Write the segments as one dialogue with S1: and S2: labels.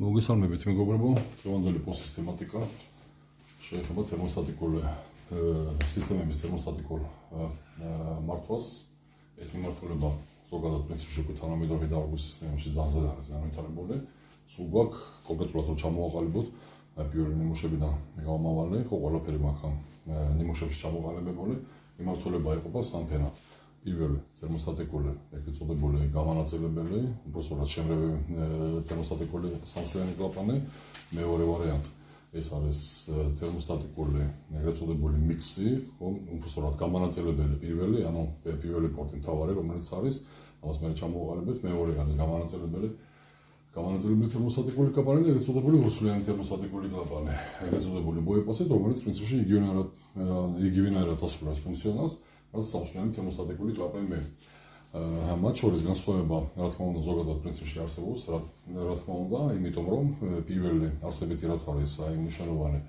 S1: მოგესალმებით მეგობრებო, დღევანდელი პოსტის თემატიკა შეეხება თერმოსტატიკული სისტემების თერმოსტატიკურ მართვას. ეს მიმართულება ზოგადად პრინციპში უკვე თანამედროვე დარგვის სისტემებში არის განვითარებული. სულ გვაქვს კონკრეტულად რომ ჩამოაყალიბოთ პირველი ნიმუშებიდან გამომავალი, ხო ყველაფერი მაგა ნიმუშებში ჩამოყალიბებული. მიმართულება იყოფა სამფერად. პირველი თერმოსტატიკული, ეგრეთ წოდებული გამანაწილებელი, უბრალოდ შემრევი თერმოსტატიკული სამსვლიანი კლაპანი, მეორე ვარიანტი. ეს არის თერმოსტატიკული, ეგრეთ წოდებული მიქსი, ხო, უბრალოდ გამანაწილებელი პირველი, ანუ პირველი პორტი თავარი, რომელიც არის, ამას მე ჩამოვყალიბეთ, მეორე არის გამანაწილებელი. გამანაწილებელი თერმოსტატიკული კლაპანი, ეგრეთ წოდებული უსვლიანი თერმოსტატიკული კლაპანი, ეგრეთ წოდებული ბოეპასეთ, რომელიც პრინციპში იგივენაირად იგივენაირად ასრულებს ფუნქციონალს. რაც სამშლიანი თერმოსტატიკური კლაპანი მე. აა მათ შორის განსხვავება, რა თქმა უნდა, ზოგადად პრინციპში არსებობს, რა რა თქმა უნდა, იმიტომ რომ პირველი არსებითი რაც არის აი მნიშვნელოვანი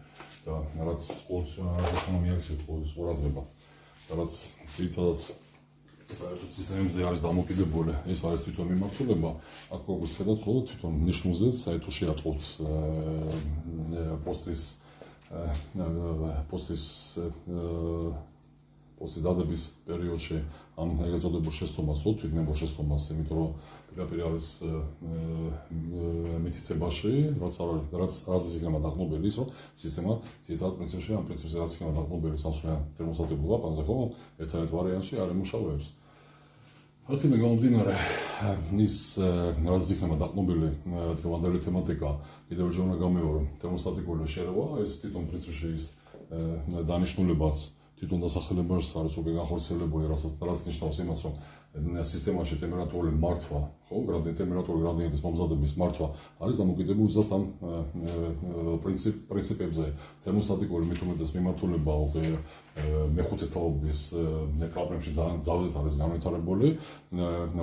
S1: და რაც ფუნქციონალიზაციის სიტყვის ყურადღება. რაც თვითონაც საერთოდ სისტემებზე არის დამოკიდებული, ეს არის თვითონ მიმართულება, აქ როგორც ხედავთ, ხო, თვითონ ნიშნულზე საერთოდ შეატყობთ პოსტის პოსტის პოსტის დადების პერიოდში ამ ეგრეთ წოდებულ შეცდომას ხო თვითნებო შეცდომას, იმიტომ რომ პირდაპირ არის მითითებაში, რაც არის რაც რაზეც იქნება დაყნობილი ის, რომ სისტემა ციტატ პრინციპში ამ პრინციპზე რაც იქნება დაყნობილი სამსვლიან თერმოსტატიკულ ლაპანზე ხო ერთადერთ ვარიანტში არ ემუშავებს. აქედან გამომდინარე ის რაც იქნება დაყნობილი დღევანდელი თემატიკა კიდევ ჯერ უნდა გამეორო თერმოსტატიკული შერევა ეს თვითონ პრინციპში ის დანიშნულებას თვითონ დასახელებას არის უკვე განხორციელებული, რასაც რაც ნიშნავს იმას, რომ სისტემაში ტემპერატურული მართვა, ხო, გრადიენტ ტემპერატურული გრადიენტის მომზადების მართვა არის დამოკიდებული ზუსტად ამ პრინციპ პრინციპებზე. თერმოსტატიკური მეთოდების მიმართულება უკვე მეხუთე თაობის ნეკლაპრებში ძალიან ძალზედ არის განვითარებული,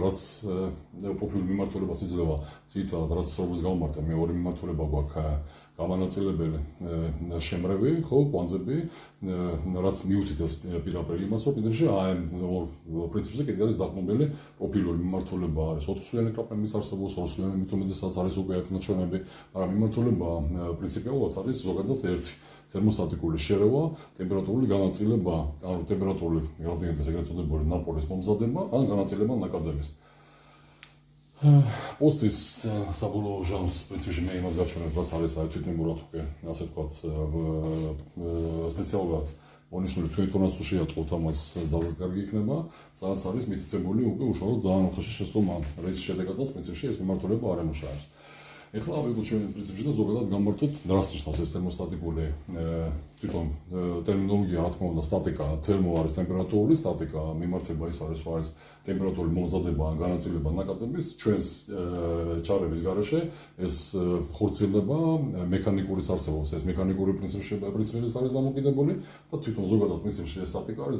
S1: რაც პოპულარული მიმართულებას იძლევა. ციტად, რაც როგორც გამომართა მეორე მიმართულება გვაქვს გამანაწილებელი შემრევი, ხო, კვანძები, რაც მიუთითებს პირაპირ იმას, რომ პრინციპში აი პრინციპზე კიდევ არის დაყრდნობილი პროფილური მიმართულება არის ოთხსვლიანი კაპემის არსებობს, ორსვლიანი მითომედესაც არის უკვე ეკნოჩონები, მაგრამ მიმართულება პრინციპიულად არის ზოგადად ერთი თერმოსტატიკური შერევა, ტემპერატურული განაწილება, ანუ ტემპერატურული გრადიენტის ეგრეთ წოდებული ნაპოლის მომზადება, ან განაწილება ნაკადების. პოსტის საბოლოო ჟამს პრინციპში მე იმას გაჩვენებ, რაც არის აი თვითმებურად უკვე ასე ვთქვათ სპეციალურად მონიშნული თვითონაც თუ შეატყობთ ამას ძალზე კარგი იქნება, სადაც არის მითითებული უკვე უშუალოდ ძალიან უხეში შეცდომა, რის შედეგადაც პრინციპში ეს მიმართულება არ ემუშავებს. ეხლა ავიღოთ ჩვენ პრინციპში და ზოგადად გამართოთ დრასტიშნოს ეს თერმოსტატიკური თვითონ ტერმინოლოგია რა თქმა უნდა სტატიკა თერმო არის ტემპერატურული სტატიკა მიმართება ის არის რა არის ტემპერატურული მომზადება ან განაწილება ნაკადების ჩვენს ჩარების garaშე. ეს ხორციელდება მექანიკური არსებობს ეს მექანიკური პრინციპში პრინციპის არის დამოკიდებული და თვითონ ზოგადად პრინციპში ეს სტატიკა არის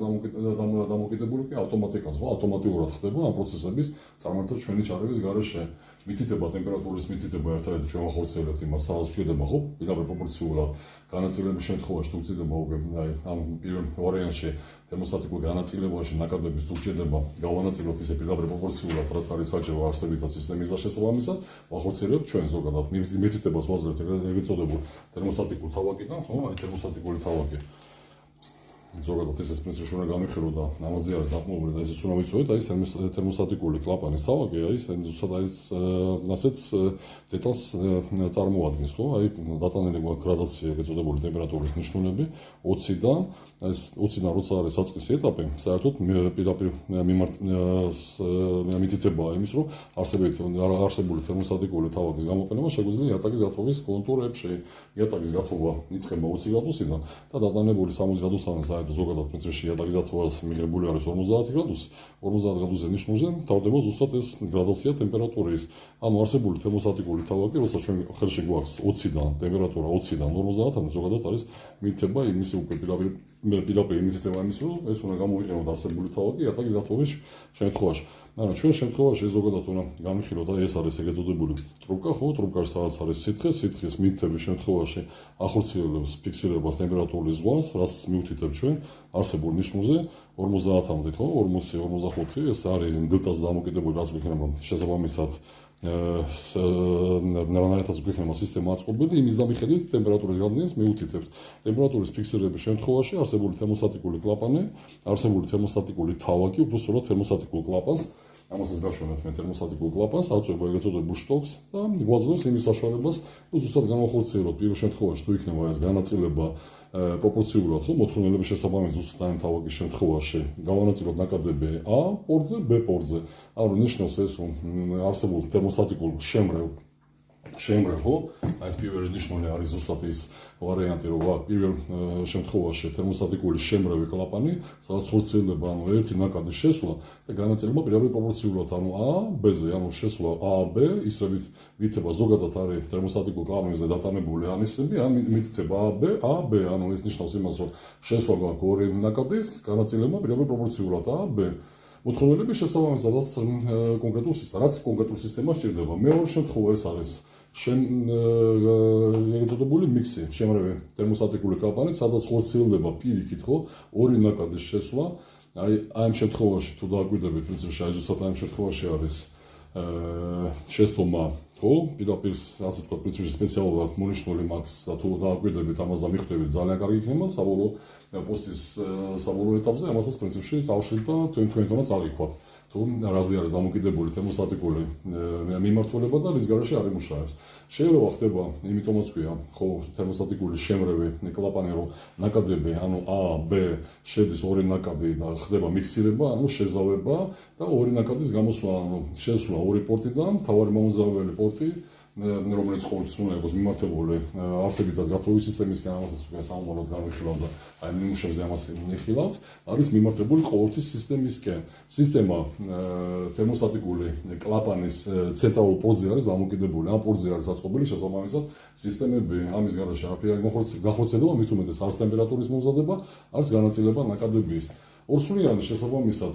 S1: დამოკიდებული კი ავტომატიკას ხო ავტომატურად ხდება ამ პროცესების წარმართვა ჩვენი ჩარების garaშე მითითება ტემპერატურის მითითება ერთადერთი ჩვენ ახორციელებთ იმას სადაც შეიძლება ხო? პირდაპირ პროპორციულად განაწილების შემთხვევაში თუ უკვე აი ამ პირველ ვარიანტში თერმოსტატიკურ განაწილებაში ნაკადების თუ შეიძლება გავანაწილოთ ისე პირდაპირ პროპორციულად რაც არის საჭირო არსებითად სისტემის დაშესაბამისად ახორციელებთ ჩვენ ზოგადად. მითითებას ვაძლევთ ეგრეთ წოდებულ თერმოსტატიკურ თავაკიდან ხო? აი თერმოსტატიკური თავაკი ზოგადად ეს ეს პრინციპი უნდა გამიხირო და ამაზე არის დაყრდნობილი და ეს უნდა ვიცოდეთ აი ეს თერმოსტატიკური კლაპანის თავაკი აი ეს ზუსტად აი ასეთ დეტალს წარმოადგენს ხო? აი დატანილი გვაქვს გრადაცია ეგეწოდებული ტემპერატურის ნიშნულები 20-დან ეს 20-დან როცა არის საწყისი ეტაპი საერთოდ პირდაპირ მიმართ მითითება იმის რომ არსებითი არსებული თერმოსტატიკური თავაკის გამოყენება შეგვიძლია იატაკის გათხოვის კონტურებში. იატაკის გათხოვა იწყება 20 გრადუსიდან და დატანებული 60 გრადუსამდე საერთოდ ზოგადად პრინციპში იატაკის გათხოვას მიღებული არის 50 გრადუსი. 50 გრადუსზე ნიშნულზე თავდება ზუსტად ეს გრადაცია ტემპერატურის. ანუ არსებული თერმოსტატიკური თავაკი როცა ჩვენ ხელში გვაქვს 20-დან ტემპერატურა 20-დან 50-მდე ზოგადად არის მითება იმის უკვე პირდაპირ პირდაპირ იმითება იმის რომ ეს უნდა გამოიყენოთ არსებული თავაკი იატაკის გათხოვის შემთხვევაში. ანუ ჩვენ შემთხვევაში ზოგადად უნდა გამიხილოთ და ეს არის ეგრეთ წოდებული ტრუბკა ხო? ტრუბკა სადაც არის სითხე სითხის მითების შემთხვევაში ახორციელებს ფიქსირებას ტემპერატურის ზღვას რაც მიუთითებს ჩვენ არსებულ ნიშნულზე. 50-მდე ხო? 40 45 ეს არის დელტას დამოკიდებული რაც გვიქნება შესაბამისად რანაირადაც გვექნება სისტემა აწყობილი, იმის დამიხედვით ტემპერატურის გავლენას მიუთითებთ. ტემპერატურის ფიქსირების შემთხვევაში არსებული თერმოსტატიკური კლაპანი, არსებული თერმოსტატიკური თავაკი, უბრალოდ თერმოსტატიკულ კლაპანს ამასაც გაშვენებთ მე თერმოსტატიკულ კლაპანს, აწვება ეგრეთ წოდებულ შტოკს და გვაძლევს იმის საშუალებას, უზუსტად განახორციელოთ პირველ შემთხვევაში თუ იქნება ეს განაწილება პროპორციულად ხო მოთხოვნილების შესაბამისად ზუსტად ამ თავაკის შემთხვევაში გავანაწილოთ ნაკადები A პორტზე, B პორტზე. ანუ ნიშნავს ეს რომ არსებულ თერმოსტატიკულ შემრევ შემრევო, აი ეს პირველი ნიშნული არის ზუსტად ის ვარიანტი, რომ ვარ პირველ შემთხვევაში თერმოსტატიკური შემრევი კლაპანი, სადაც ხორციელდება ანუ ერთი ნაკადის შესვლა და განაწილება პირდაპირ პროპორციულად, ანუ A B-ზე, ანუ შესვლა A B, ისევით ვითება ზოგადად არის თერმოსტატიკურ კლაპანზე დატანებული ანისები, ან მითითება A B A B, ანუ ეს ნიშნავს იმას, რომ შესვლა გვაქვს ორი ნაკადის, განაწილება პირდაპირ პროპორციულად A B მოთხოვნილების შესაბამისად კონკრეტულ სისტემას, რაც კონკრეტულ სისტემას ჭირდება. მეორე შემთხვევა ეს არის შენ ეგეთებული მიქსი, შემრევე თერმოსტატიკური კლაპანი, სადაც ხორციელდება პირიქით, ხო? ორი ნაკადის შესვლა. აი, ამ შემთხვევაში თუ დააკვირდებით, პრინციპში აი ზუსტად ამ შემთხვევაში არის აა შეცდომა, ხო? პირდაპირ ასე თქვა, პრინციპში სპეციალურად მონიშნული მაქს და თუ დააკვირდებით ამას და მიხვდებით, ძალიან კარგი იქნება, საბოლოო პოსტის საბოლოო ეტაპზე ამასაც პრინციპში წავშლით და თქვენ თქვენთანაც აღიქვათ. თუ რაზე არის დამოკიდებული თემოსტატიკური მიმართულება და რის გარეშე არ იმუშავებს. შეიძლება ხდება, იმიტომაც ქვია, ხო, თემოსტატიკური შემრევი კლაპანი რო ნაკადები, ანუ A, B შედის ორი ნაკადი და ხდება მიქსირება, ანუ შეზავება და ორი ნაკადის გამოსვლა, ანუ შესვლა ორი პორტიდან, თავარი მომზავებელი პორტი რომელიც ყოველთვის უნდა იყოს მიმართებული არსებითად გაფროვის სისტემისგან ამასაც უკვე სამომავლოდ განვიხილავ და აი ნიმუშებზე ამას ნიხილავთ არის მიმართებული ყოველთვის სისტემისკენ სისტემა თერმოსტატიკური კლაპანის ცენტრალურ პორტზე არის დამოკიდებული. ამ პორტზე არის აწყობილი შესაბამისად სისტემები. ამის გარშე არაფერი არ გახორციელდება მით უმეტეს არს ტემპერატურის მომზადება არს განაწილება ნაკადების ორსულიანი შესაბამისად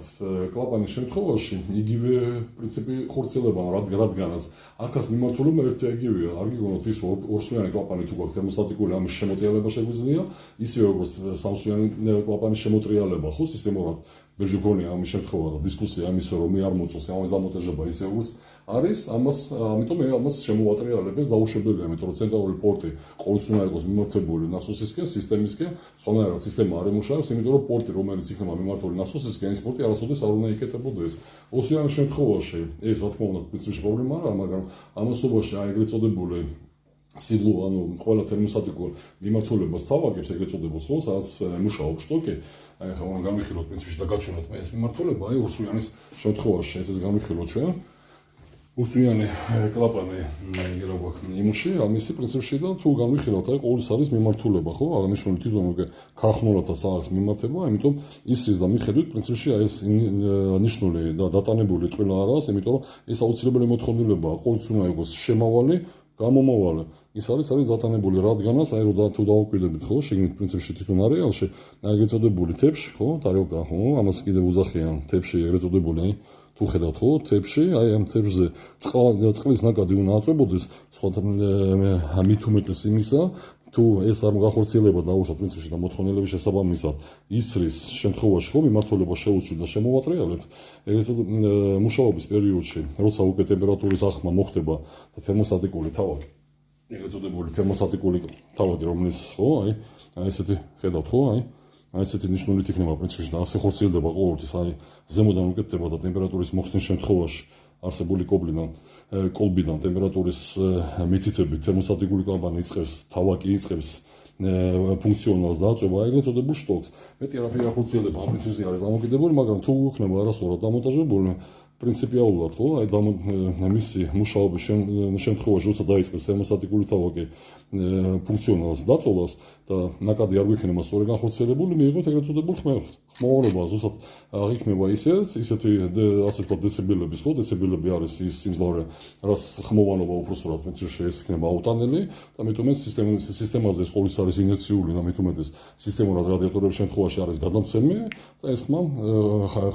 S1: კლაპანის შემთხვევაში იგივე პრინციპი ხორციელდება რადგანაც აქაც მიმართულება ერთი იგივეა. არ გიგონოთ ის ორსულიანი კლაპანი თუ გვაქვს თერმოსტატიკური ამის შემოტრიალება შეგვიძლია ისევე როგორც სამსულიანი კლაპანის შემოტრიალება ხო სისტემურად ბეჟუგონია ამის შემთხვევა და დისკუსია ამისო რომ მე არ მოწოს ამის დამონტაჟება ისე როგორც არის ამას ამიტომ მე ამას შემოვატრიალებს დაუშვებელია იმიტომ რომ ცენტრალური პორტი ყოველთვის უნდა იყოს მიმართებული ნასოსისკენ სისტემისკენ სხვანაირად სისტემა არ ემუშავებს იმიტომ რომ პორტი რომელიც იქნება მიმართული ნასოსისკენ ის პორტი არასოდეს არ უნდა იკეთებოდეს ოსიან შემთხვევაში ეს რა თქმა უნდა პრინციპში პრობლემა არა მაგრამ ამასობაში აი ეგრეთ წოდებული სილო ანუ ყველა თერმოსტატიკურ მიმართულებას თავაგებს ეგრეთ წოდებულს ხო სადაც მუშაობს შტოკი აი ხა უნდა გამიხილოთ პრინციპში და გაჩვენოთ მე ეს მიმართულება აი ურსულიანის შემთხვევაში ესეც გამიხილოთ ჩვენ. უსტიანი კლაპანი იგელა გვაქვს იმუში ამისი პრინციპში და თუ განვიხილავთ აი ყოველის არის მიმართულება ხო? აღნიშნული თვითონ უკვე ქარხნულათა საათს მიმართება ამიტომ ისის და მიხედვით პრინციპში აი ეს ნიშნული და დატანებული ყველა არაა იმიტომ რომ ეს აუცილებელი მოთხოვნილებაა ყოველთვის უნდა იყოს შემავალი გამომავალი ის არის არის დატანებული რადგანაც აი რომ თუ დაუკვირდებით ხო შეგნით პრინციპში თვითონ არეალში ეგრეთ წოდებული თებში ხო ტარიოკა ხო ამას კიდევ უზახიან თებში ეგრეთ წოდებული აი თუ ხედავთ ხო თებში აი ამ თებზე წყლის ნაკადი უნდა აწვებოდეს სხვა მით უმეტეს იმისა თუ ეს არ გახორციელება დაუშვათ პრინციპში და მოთხოვნილების შესაბამისად ისრის შემთხვევაში ხო მიმართულება შეუცვლი და შემოვატრიალებთ ეგრეთ მუშაობის პერიოდში როცა უკვე ტემპერატურის ახმა მოხდება და თერმოსტატიკური თავი ეგრეთ წოდებული თერმოსტატიკული თავადი, რომელიც ხო, აი ესეთი ხედავთ ხო, აი აი ესეთი ნიშნულით იქნება პრინციპში და ასე ხორციელდება ყოველთვის, აი ზემოდან უკეთდება და ტემპერატურის მოხსნის შემთხვევაში არსებული კობლიდან კოლბიდან ტემპერატურის მითითებით თერმოსტატიკული კამპანი იწყებს, თავაკი იწყებს ფუნქციონალს დააწובה ეგრეთ წოდებულ შტოკს. მეტი არაფერი არ ხორციელდება ამ პრინციპზე არის დამოკიდებული, მაგრამ თუ იქნება არასწორად დამონტაჟებული პრინციპიულად ხო? აი და მისი მუშაობის შემთხვევაში როცა დაიწყებს თერმოსტატიკური თავაკი ფუნქციონალს დაწოლას და ნაკადი არ გვიქნება სწორი განხორციელებული მიიღოთ ეგრეთ წოდებულ ხმელს. ხმოვანობა ზუსტად აღიქმება ისე ისეთი ასე ვთქვათ დეციბელების ხო? დეციბელები არის ის სიმძლავრე რაც ხმოვანობა უბრალოდ პრინციპში ეს იქნება აუტანელი და მეტუმე სისტემის სისტემაზე სკოლის არის ინერციული და მეტუმე ეს სისტემურად რადიატორების შემთხვევაში არის გადამცემი და ეს ხმა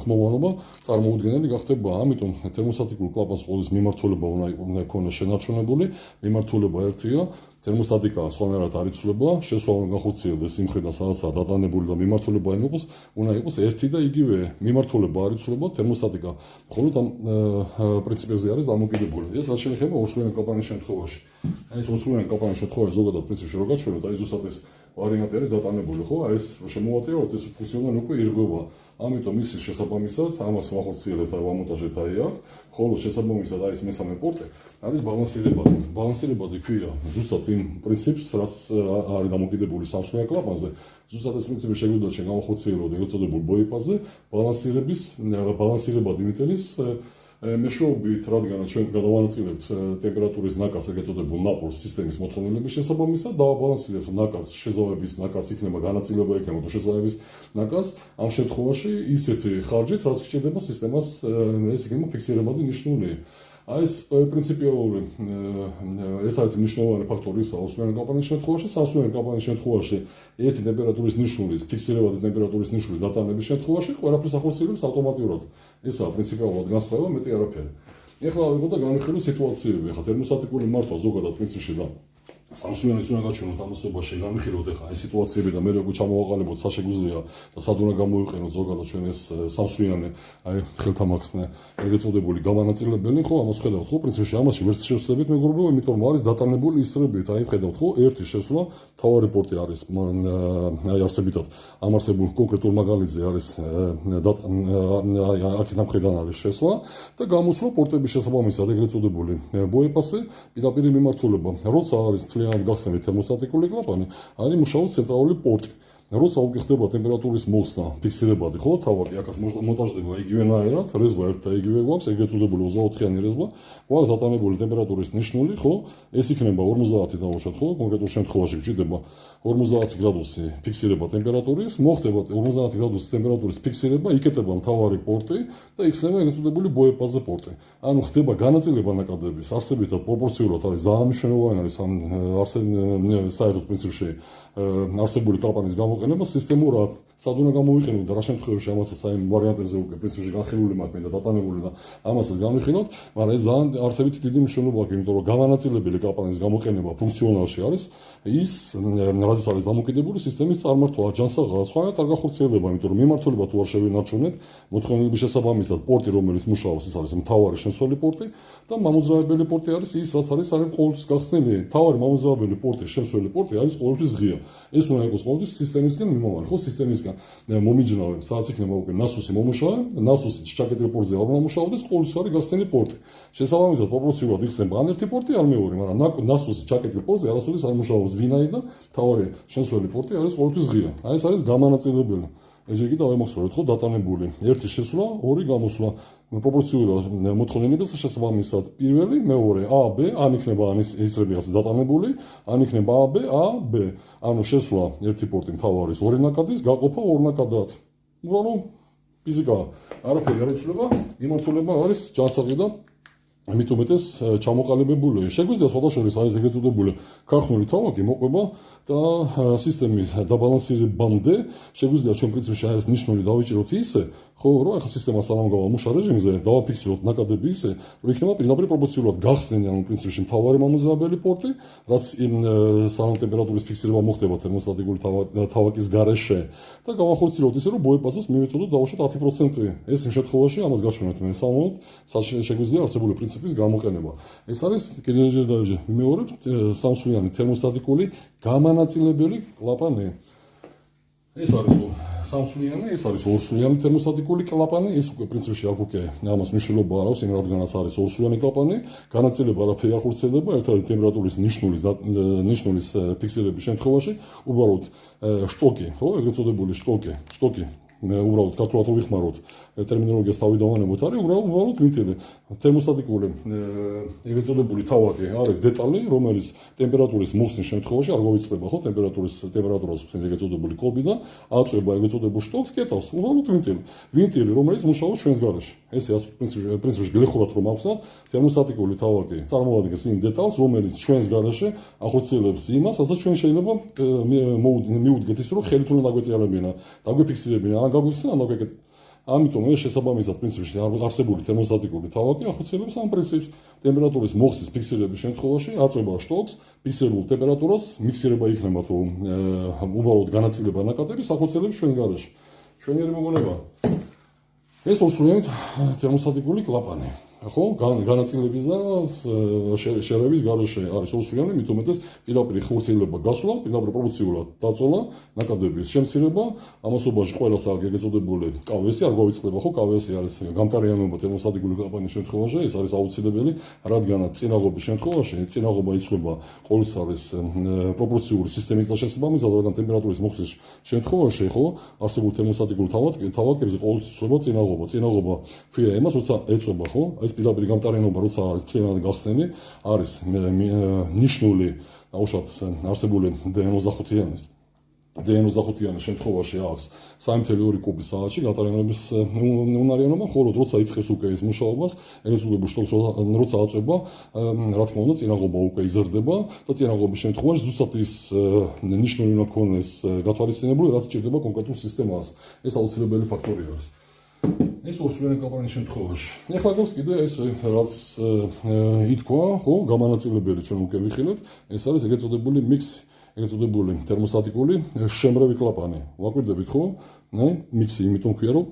S1: ხმოვანობა წარმოუდგენელი გახდება ამიტომ თერმოსტატიკურ კლაპანს ყოვლის მიმართულება უნდა იქონოს შენარჩუნებული, მიმართულება ერთია, თერმოსტატიკა სხვანაირად არ იცვლება, შესვლა უნდა გახორციელდეს იმ ხრიდან, სადაცაა დატანებული და მიმართულება არ იყოს, უნდა იყოს ერთი და იგივე მიმართულება არ იცვლება, თერმოსტატიკა მხოლოდ ამ პრინციპებზე არის დამოკიდებული. ეს რაც შეიძლება ორსულიანი კომპანიის შემთხვევაში. აი ეს ორსულიანი კომპანიის შემთხვევაში ზოგადად პრინციპში რო გაჩვენოთ, აი ზუსტად ეს ვარიანტი არის დატანებული, ხო? აი ეს რო შემოვატიროთ, ეს ფუნქციონალი უკვე ირღვევა. ამიტომ ისის შესაბამისად ამას ვახორციელებთ აი ვამონტაჟეთ აი აქ, ხოლო შესაბამისად აი ეს მესამე პორტი არის ბალანსირებადი. ბალანსირებადი ქვია ზუსტად იმ პრინციპს, რაც არის დამოკიდებული სამსხვილ კლაპანზე. ზუსტად ეს პრინციპი შეგვიძლია ჩვენ გავახორციელოთ ეგრეთ წოდებულ ბოიპაზე, ბალანსირების ბალანსირებადი მიტელის მეშვეობით, რადგან ჩვენ გადავანაწილებთ ტემპერატურის ნაკადს, ეგრეთ წოდებულ ნაპოლს სისტემის მოთხოვნილების შესაბამისად, დავაბალანსირებთ ნაკადს, შეზავების ნაკადს იქნება განაწილება იქნება თუ შეზავების ნაკადს, ამ შემთხვევაში ისეთი ხარჯით, რაც გჭირდება სისტემას ეს იქნება ფიქსირებადი ნიშნული. აი ეს პრინციპიალური ერთადერთი მნიშვნელოვანი ფაქტორი ისაა ოსმიანი კომპანიის შემთხვევაში, სასმიანი კომპანიის შემთხვევაში ერთი ტემპერატურის ნიშნულის ფიქსირებადი ტემპერატურის ნიშნულის დატანების შემთხვევაში ყველაფერს ახორციელებს ავტომატურად. ესაა პრინციპიულად განსხვავება მეტი არაფერი. ეხლა ვიგოთ და განვიხილოთ სიტუაციები. ეხლა თერმოსტატიკური მართვა ზოგადად პრინციპში და სამსუიანის უნდა გაჩვენოთ ამასობაში განვიხილოთ ახლა აი სიტუაციები და მე როგორ ჩამოვაყალიბოთ საშეგვიძლია და სად უნდა გამოვიყენოთ ზოგადად ჩვენ ეს სამსუიანი აი ხელთამაქსმე ეგრეთ წოდებული გამანაწილებელი ხო? ამას ხედავთ ხო? პრინციპში ამაში ვერც შევსებით მეგობრებო იმიტომ რომ არის დატანებული ისრებით აი ხედავთ ხო? ერთი შესვლა თავარი პორტი არის აი არსებითად ამარსებულ კონკრეტულ მაგალითზე არის აი აქეთ ამხრიდან არის შესვლა და გამოსვლა პორტების შესაბამისად ეგრეთ წოდებული ბოეპასი პირდაპირ მიმართულება როცა არის მთლიანად გახსნილი თერმოსტატიკული კლაპანი, არის მუშაობს ცენტრალური პორტი. როცა უკვე ხდება ტემპერატურის მოხსნა, ფიქსირებადი, ხო, თავი აქაც მონტაჟდება იგივენაირად, რეზვა ერთ და იგივე გვაქვს, ეგრეთ წოდებული 24-იანი რეზვა, გვაქვს დატანებული ტემპერატურის ნიშნული, ხო? ეს იქნება 50 დავუშვათ, ხო? კონკრეტულ შემთხვევაში გჭირდება 50 გრადუსი ფიქსირება ტემპერატურის, მოხდება 50 გრადუსი ტემპერატურის ფიქსირება, იკეთება მთავარი პორტი და იქნება ეგრეთ წოდებული ბოეპაზე პორტი. ანუ ხდება განაწილება ნაკადების, არსებითად პროპორციულად არის ძალიან მნიშვნელოვანი არის ამ საერთოდ პრინციპში არსებული კალპანის გამოყენება სისტემურად სად უნდა გამოვიყენოთ და რა შემთხვევაში ამასაც აი ვარიანტებზე უკვე პრინციპში განხილული მაქვს და დატანებული და ამასაც განვიხილოთ, მაგრამ ეს ძალიან არსებითი დიდი მნიშვნელობა აქვს, იმიტომ რომ გამანაწილებელი კალპანის გამოყენება ფუნქციონალში არის ის რაზეც არის დამოკიდებული სისტემის წარმართვა, ჯანსაღად, სხვანაირად არ გახორციელდება, იმიტომ რომ მიმართულება თუ არ შევინარჩუნეთ, მოთხოვნილების შესაბამისად პორტი რომელიც მუშაობს, ეს არის მთავარი შესველი პორტი და მამოძრავებელი პორტი არის ის, რაც არის არის ყოველთვის გახსნილი. მთავარი მამოძრავებელი პორტი, შესველი პორტი არის ყოველთვის ღია. ეს უნდა იყოს ყოველთვის სისტემისგან მიმოვალი, ხო, სისტემისგან მომიჯნავე, სადაც იქნება უკვე NASUS-ი მომუშავე, NASUS-ი ჩაკეტილ პორტზე არ მომუშავდეს, ყოველთვის არის გახსნილი პორტი. შესაბამისად, პროპორციულად იქნება ან ერთი პორტი, ან მეორე, მაგრამ NASUS-ი ჩაკეტილ პორტზე არასოდეს არ მუშაობს ვინაი და თავარი შესველი პორტი არის ყოველთვის ღია. აი ეს არის გამანაწილებელი. ესე იგი დავემახსოვრეთ ხო დატანებული ერთი შესვლა, ორი გამოსვლა. პროპორციულად მოთხოვნილებას შესაბამისად პირველი, მეორე A, B, ან იქნება ან ისრები ასე დატანებული, ან იქნება A, B, A, B. ანუ შესვლა ერთი პორტი მთავარის ორი ნაკადის, გაყოფა ორ ნაკადად. უბრალოდ ფიზიკა არაფერი არ იცვლება, იმართულება არის ჯანსაღი და ამით უმეტეს ჩამოყალიბებული. შეგვიძლია სხვადასხვა არის ეგრეთ წოდებული ქართული თავაკი მოყვება და სისტემის დაბალანსირებამდე შეგვიძლია ჩვენ პრინციპში არის ნიშნული დავიჭიროთ ისე, ხო, რომ ახლა სისტემა სამამგავა მუშა რეჟიმზე დავაფიქსიროთ ნაკადები ისე, რომ იქნება პირდაპირ პროპორციულად გახსნილი ანუ პრინციპში მთავარი მამოძრავებელი პორტი, რაც იმ სალონ ტემპერატურის ფიქსირება მოხდება თერმოსტატიკური თავაკის გარეშე და გავახორციელოთ ისე, რომ ბოეპასოს მივეწოდოთ დავუშვათ 10%. ეს იმ შემთხვევაში ამას გაჩვენოთ მე სამომავლოდ, შეგვიძლია არსებული პრინციპის გამოყენება. ეს არის კიდევ ჯერ მეორე სამსვლიანი თერმოსტატიკური გამანაწილებელი კლაპანი. ეს არის სამსვლიანი, ეს არის ორსვლიანი თერმოსტატიკური კლაპანი, ეს უკვე პრინციპში აქ უკვე ამას მნიშვნელობა არ აქვს, იმ რადგანაც არის ორსვლიანი კლაპანი, განაწილება არაფერი არ ხურცელდება, ერთადერთი ტემპერატურის ნიშნულის ნიშნულის ფიქსირების შემთხვევაში, უბრალოდ შტოკი, ხო, ეგრეთ წოდებული შტოკი, შტოკი მე უბრალოდ ქართულად ვიხმაროთ ტერმინოლოგიას თავიდანვანებოთ არის უბრალოდ ვინტელი თერმოსტატიკური ეგრეთ წოდებული თავადი არის დეტალი, რომელიც ტემპერატურის მოსნის შემთხვევაში არ მოიცლება, ხო, ტემპერატურის ტემპერატურას ეგრეთ წოდებული კობიდან აწება ეგრეთ წოდებულ შტოკს კეტავს, უბრალოდ ვინტილი. ვინტილი, რომელიც მუშაობს ჩვენს გარეშე. ესე ასე პრინციპში პრინციპში გლეხურად რომ ავხსნათ, თერმოსტატიკული თავადი წარმოადგენს იმ დეტალს, რომელიც ჩვენს გარეშე ახორციელებს იმას, რასაც ჩვენ შეიძლება მივუდგეთ ის, რომ ხელით უნდა დაგვეტიალებინა, დაგვიფიქსირებინა, ან გაგვიხსნა, ან დაგვეკეტ ამიტომ ეს შესაბამისად პრინციპში არსებული თერმოსტატიკური თავაკი ახორციელებს ამ პრინციპს. ტემპერატურის მოხსნის ფიქსირების შემთხვევაში აწובה შტოქს ფიქსირებულ ტემპერატურას მიქსირება იქნება თუ უბრალოდ განაწილება ნაკადების ახორციელებს ჩვენს გარეშე. ჩვენი მოგონება. ეს მოსულიან თერმოსტატიკული კლაპანი. ხო განაწილების და შერევის გარეშე არის უსვიანი მით უმეტეს პირაპირ ხორცელება გასვლა პირდაპირ პროპორციულად დაწოლა ნაკადების შემცირება ამასობაში ყველას აქვს ეგრეთ წოდებული კავესი არ გავიწყდება ხო კავესი არის გამტარიანობა თემოსადგური კამპანიის შემთხვევაში ეს არის აუცილებელი რადგანაც წინაღობის შემთხვევაში წინაღობა იწება ყოველს არის პროპორციული სისტემის და შესაბამისად რადგან ტემპერატურის მოხსნის შემთხვევაში ხო არსებულ თემოსადგურ თავად თავაკებზე ყოველს იწება წინაღობა. წინაღობა ქვია იმას როცა ეწება ხო ეს ეს პირდაპირ გამტარენობა როცა არის მთლიანად გახსნილი, არის ნიშნული უშოთ არსებული დ25-იანის დ25-იანის შემთხვევაში აქვს 3.2 კუბი საათში გატარენების უნარიანობა, ხოლო როცა იწყებს უკვე ის მუშაობას, ენის უკვე ბუშტობს როცა აწובה, რა თქმა უნდა, წინაღობა უკვე იზრდება და წინაღობის შემთხვევაში ზუსტად ის ნიშნული უნდა ქონდეს გათვალისწინებული, რაც ჭირდება კონკრეტულ სისტემას. ეს აუცილებელი ფაქტორი არის. ეს ოსურიანი კომპანიის შემთხვევაში. ეხლა გვაქვს კიდე ეს რაც ითქვა, ხო, გამანაწილებელი ჩვენ უკვე ვიხილეთ, ეს არის ეგრეთ წოდებული მიქსი, ეგრეთ წოდებული თერმოსტატიკური შემრევი კლაპანი. ვაკვირდებით, ხო? ნე, მიქსი, იმიტომ ქვია, რომ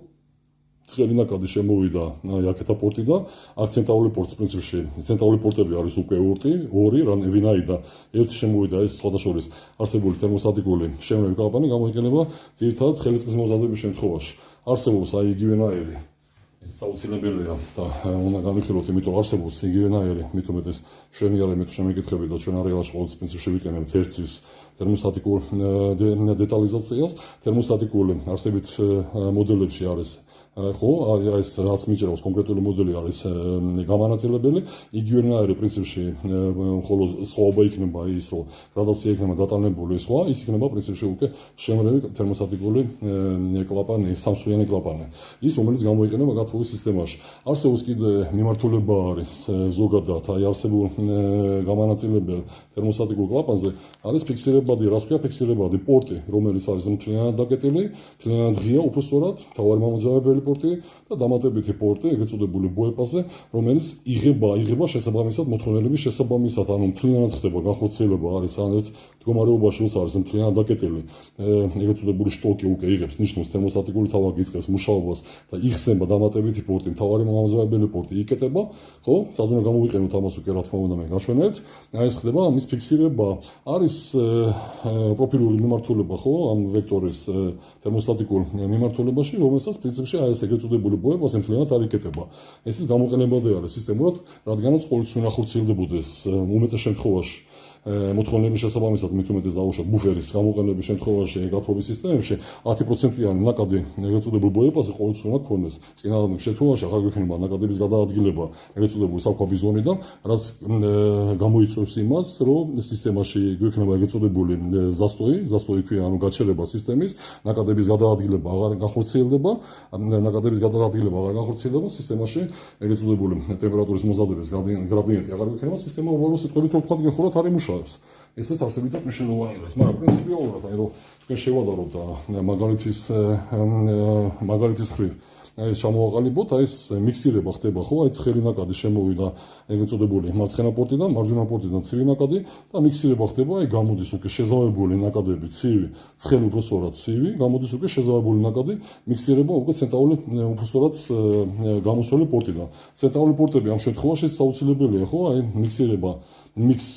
S1: ცხელი ნაკადი შემოვიდა აქეთა პორტი და აქცენტაული პორტის პრინციპში ცენტრალური პორტები არის უკვე ურტი, ორი, რა ვინაიდა ერთი შემოვიდა ეს სხვადასხვა არსებული თერმოსტატიკური შემრევი კლაპანი გამოიყენება ძირითადად ცხელი წყლის მომზადების შემთხვევაში. არსებობს აი იგივენაირი ეს საუცილებელია და უნდა განვიხილოთ იმიტომ არსებობს იგივენაირი მით უმეტეს ჩვენი არა მე თუ შემეკითხები და ჩვენ არეალში ყოველ პრინციპში ვიკენებთ ერთის თერმოსტატიკურ დეტალიზაციას. თერმოსტატიკული არსებით მოდელებში არის ხო ეს რაც მიჭირავს კონკრეტული მოდელი არის გამანაწილებელი. იგივენაირი პრინციპში ხოლო სხვაობა იქნება ის რომ გრადაცია იქნება დატანებული სხვა ის იქნება პრინციპში უკვე შემრევი თერმოსტატიკური კლაპანი სამსვლიანი კლაპანი ის რომელიც გამოიყენება გათბობის სისტემაში. არსებობს კიდე მიმართულება არის ზოგადად აი არსებულ გამანაწილებელ თერმოსტატიკურ კლაპანზე არის ფიქსირებადი რას ქვია ფიქსირებადი? პორტი რომელიც არის მთლიანად დაკეტილი მთლიანად ღია უფრო სწორად თავარი მომძავებელი პორტი და დამატებითი პორტი, ეგრეთ წოდებული ბოეპაზე, რომელიც იღება, იღება შესაბამისად მოთხოვნილების შესაბამისად, ანუ მთლიანად ხდება განხორციელება არის ან ერთ მდგომარეობაში როცა არის მთლიანად დაკეტილი, ეგრეთ წოდებული შტოკი უკვე იღებს ნიშნავს თერმოსტატიკური თავაკი იწყებს მუშაობას და იხსნება დამატებითი პორტი, მთავარი მომაზრებელი პორტი იკეტება, ხო? სადღაც გამოვიყენოთ ამას უკვე რა თქმა უნდა მე გაშვენებთ. აი ეს ხდება ამის ფიქსირება. არის პროფილური მიმართულება, ხო? ამ ვექტორის თერმოსტატიკურ მიმართულებაში, რომელსაც პრინციპში აი ეს ეგრეთ წოდებული ბოება სიმთლიანად არ იკეთება. ეს ის გამოყენებადი არის სისტემურად, რადგანაც ყოველთვის უნდა ხორციელდებოდეს უმეტეს შემთხვევაში მოთხოვნების შესაბამისად მით უმეტეს დაუშვათ ბუფერის გამოყენების შემთხვევაში გაფრობის სისტემებში 10%-იანი ნაკადი ეგრეთ წოდებულ ბოებაზე ყოველთვის უნდა ქონდეს. წინააღმდეგ შემთხვევაში აღარ გვექნება ნაკადების გადაადგილება ეგრეთ წოდებული საფქვაბი ზონიდან, რაც გამოიწვევს იმას, რომ სისტემაში გვექნება ეგრეთ წოდებული ზასტოი, ზასტოი ქვია, ანუ გაჩერება სისტემის, ნაკადების გადაადგილება აღარ განხორციელდება, ნაკადების გადაადგილება აღარ განხორციელდება სისტემაში ეგრეთ წოდებული ტემპერატურის მომზადების გრადიენტი აღარ გვექნება, სისტემა უბრალოდ სიტყვებით რომ თქვა, გეხურათ არის მუშაობა. მუშაობს. ესეც არსებითად მნიშვნელოვანი არის, მაგრამ პრინციპიულად აი რომ თქვენ შევადაროთ და მაგალითის მაგალითის ხრივ. აი შემოაყალიბოთ აი ეს მიქსირება ხდება ხო? აი ცხელი ნაკადი შემოვიდა ეგ ეწოდებული მარცხენა პორტიდან მარჯვენა პორტიდან ცივი ნაკადი და მიქსირება ხდება აი გამოდის უკვე შეზავებული ნაკადები ცივი ცხელი სწორად ცივი გამოდის უკვე შეზავებული ნაკადი მიქსირება უკვე ცენტრალური სწორად გამოსული პორტიდან ცენტრალური პორტები ამ შემთხვევაში საუცილებელია ხო? აი მიქსირება მიქს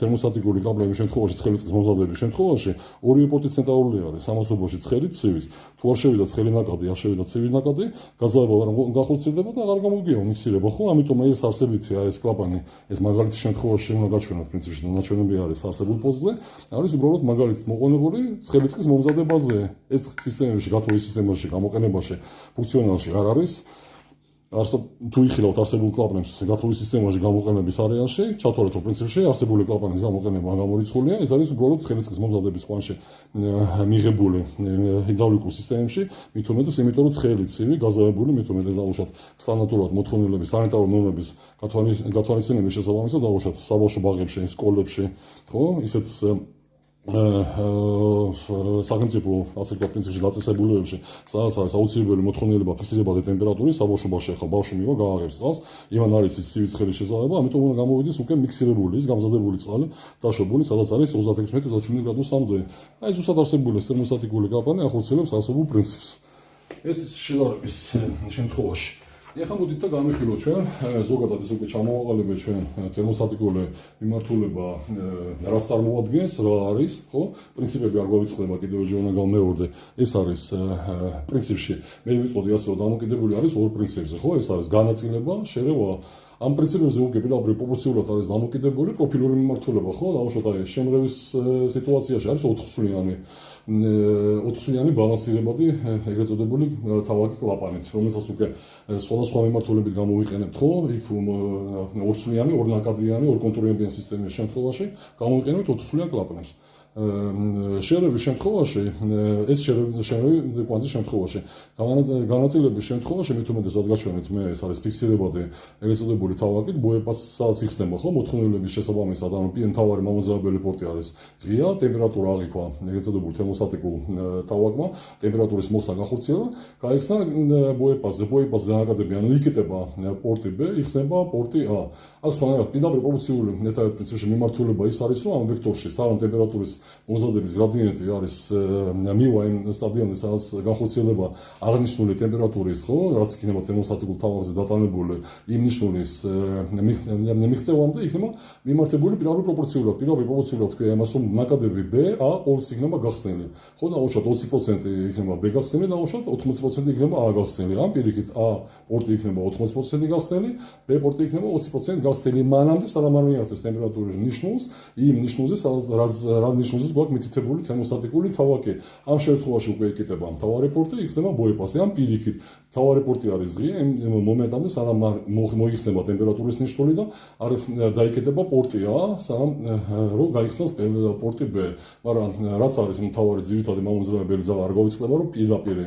S1: თერმოსტატიკური კაბლების შემთხვევაში ცხელი წყლის მომზადების შემთხვევაში ორივე პორტი ცენტრალური არის. სამოსობაში ცხელი ცივის თუ არ შევიდა ცხელი ნაკადი არ შევიდა ცივი ნაკადი გაზარება არ გახორციელდება და აღარ გამოგია მიქსირება ხო? ამიტომ ეს არსებითია ეს კლაპანი ეს მაგალითის შემთხვევაში უნდა გაჩვენოთ პრინციპში ნაჩვენები არის არსებულ პოზზე არის უბრალოდ მაგალითი მოყოლებული ცხელი წყლის მომზადებაზე. ეს სისტემებში გათხოვის სისტემაში გამოყენებაში ფუნქციონალში არ არის არსო თუ იხილავთ არსებულ კლაპანებს გათხოვის სისტემაში გამოყენების არეალში, ჩათვალეთ რომ პრინციპში არსებული კლაპანის გამოყენება გამორიცხულია, ეს არის უბრალოდ ცხელისწყლის მომზადების კვანში მიღებული ჰიდრაულიკურ სისტემებში, მით უმეტეს იმიტომ რომ ცხელი ცივი გაზავებული, მით უმეტეს დაუშვათ სტანდარტულად მოთხოვნილების სანიტარული ნორმების გათვალისწინების შესაბამისად დაუშვათ საბავშვო ბაღებში, სკოლებში, ხო, ისეთ სახელმწიფო ასე ვთქვათ პრინციპში დაწესებულებებში სადაც არის აუცილებელი მოთხოვნილება ფიქსირებადი ტემპერატურის საბავშვობაში ახლა ბავშვი მივა გააღებს წყალს. იმან არის ის სივის ხედის შესაძლებლობა ამიტომ უნდა გამოვიდეს უკვე მიქსირებული ის გამზადებული წყალი დაშვებული სადაც არის 36 მეტრი 37 გრადუსამდე. აი ზუსტად არსებული თერმოსტატიკური კლაპანი ახორციელებს ასობულ პრინციპს. ეს შედარების შემთხვევაში ეხლა მოდით და გამიხილოთ ჩვენ ზოგადად ეს უკვე ჩამოვაყალიბეთ ჩვენ თერმოსტატიკული მიმართულება რას წარმოადგენს, რა არის, ხო? პრინციპები არ გვავიწყდება კიდევ ჯერ უნდა გამეორდე. ეს არის პრინციპში მე ვიტყოდი ასე რომ დამოკიდებული არის ორ პრინციპზე, ხო? ეს არის განაწილება, შერევა ამ პრინციპებზე უკვე პირდაპირ პროპორციულად არის დამოკიდებული პროფილური მიმართულება, ხო? დაუშვათ აი შემრევის სიტუაციაში არის 4 სულიანი 4 სულიანი ბალანსირებადი ეგრეთ წოდებული თავაკი კლაპანით, რომელსაც უკვე სხვადასხვა მიმართულებით გამოვიყენებთ, ხო? იქ ორსულიანი, ორნაკადიანი, ორკონტროლებიანი სისტემის შემთხვევაში გამოვიყენებთ 4 სულიან კლაპანებს. შერევის შემთხვევაში ეს შერევი კვანძის შემთხვევაში. განაწილების შემთხვევაში მე თუმცა საზგაჩვენეთ მე ეს არის ფიქსირებადი ეგრესოდებული თავაკით ბოეპასაც იხსნება ხო? მოთხოვნილების შესაბამისად ანუ პიენ თავარი მამოძრავებელი პორტი არის ღია ტემპერატურა აღიქვა ეგრესოდებული თერმოსტატიკულ თავაკმა ტემპერატურის მოსა გახორციელა გაიხსნა ბოეპასზე ბოეპასზე დანაკადები ანუ იკეტება პორტი B იხსნება პორტი A. ასე თქვა პირდაპირ პროპორციული ნეტარეთ პრინციპში მიმართულება ის არის რომ ამ ვექტორში სავან ტემპერატურის მომზადების გრადიენტი არის მივა იმ სტადიონზე სადაც განხორციელება აღნიშნული ტემპერატურის ხო? რაც იქნება თერმოსტატიკულ თავებზე დატანებული იმ ნიშნულის მიღწევამდე იქნება მიმართებული პირდაპირ პროპორციულად პირდაპირ პროპორციულად თქვია იმას რომ ნაკადები B A ყოველს იქნება გახსნილი. ხო და უშოთ 20% იქნება B გახსნილი და უშოთ 80% იქნება A გახსნილი. ამ პირიქით A პორტი იქნება 80% გახსნილი B პორტი იქნება 20% გახსნილი. მანამდე სანამ არ მიაღწევს ტემპერატურის ნიშნულს იმ ნიშნულზე სადაც რა ნიშნულზე გვაქვს მითითებული თერმოსტატიკული თავაკი. ამ შემთხვევაში უკვე იკეთება მთავარი პორტი, იქნება ბოეპასი. ამ პირიქით თავარი პორტი არის ღია, იმ მომენტამდე სანამ მოიხსნება ტემპერატურის ნიშნული და არ დაიკეთება პორტი A, სანამ რო გაიხსნას პორტი B. მაგრამ რაც არის მთავარი ძირითადი მომზრებელი ძალა არ გავიწყდება, რომ პირდაპირ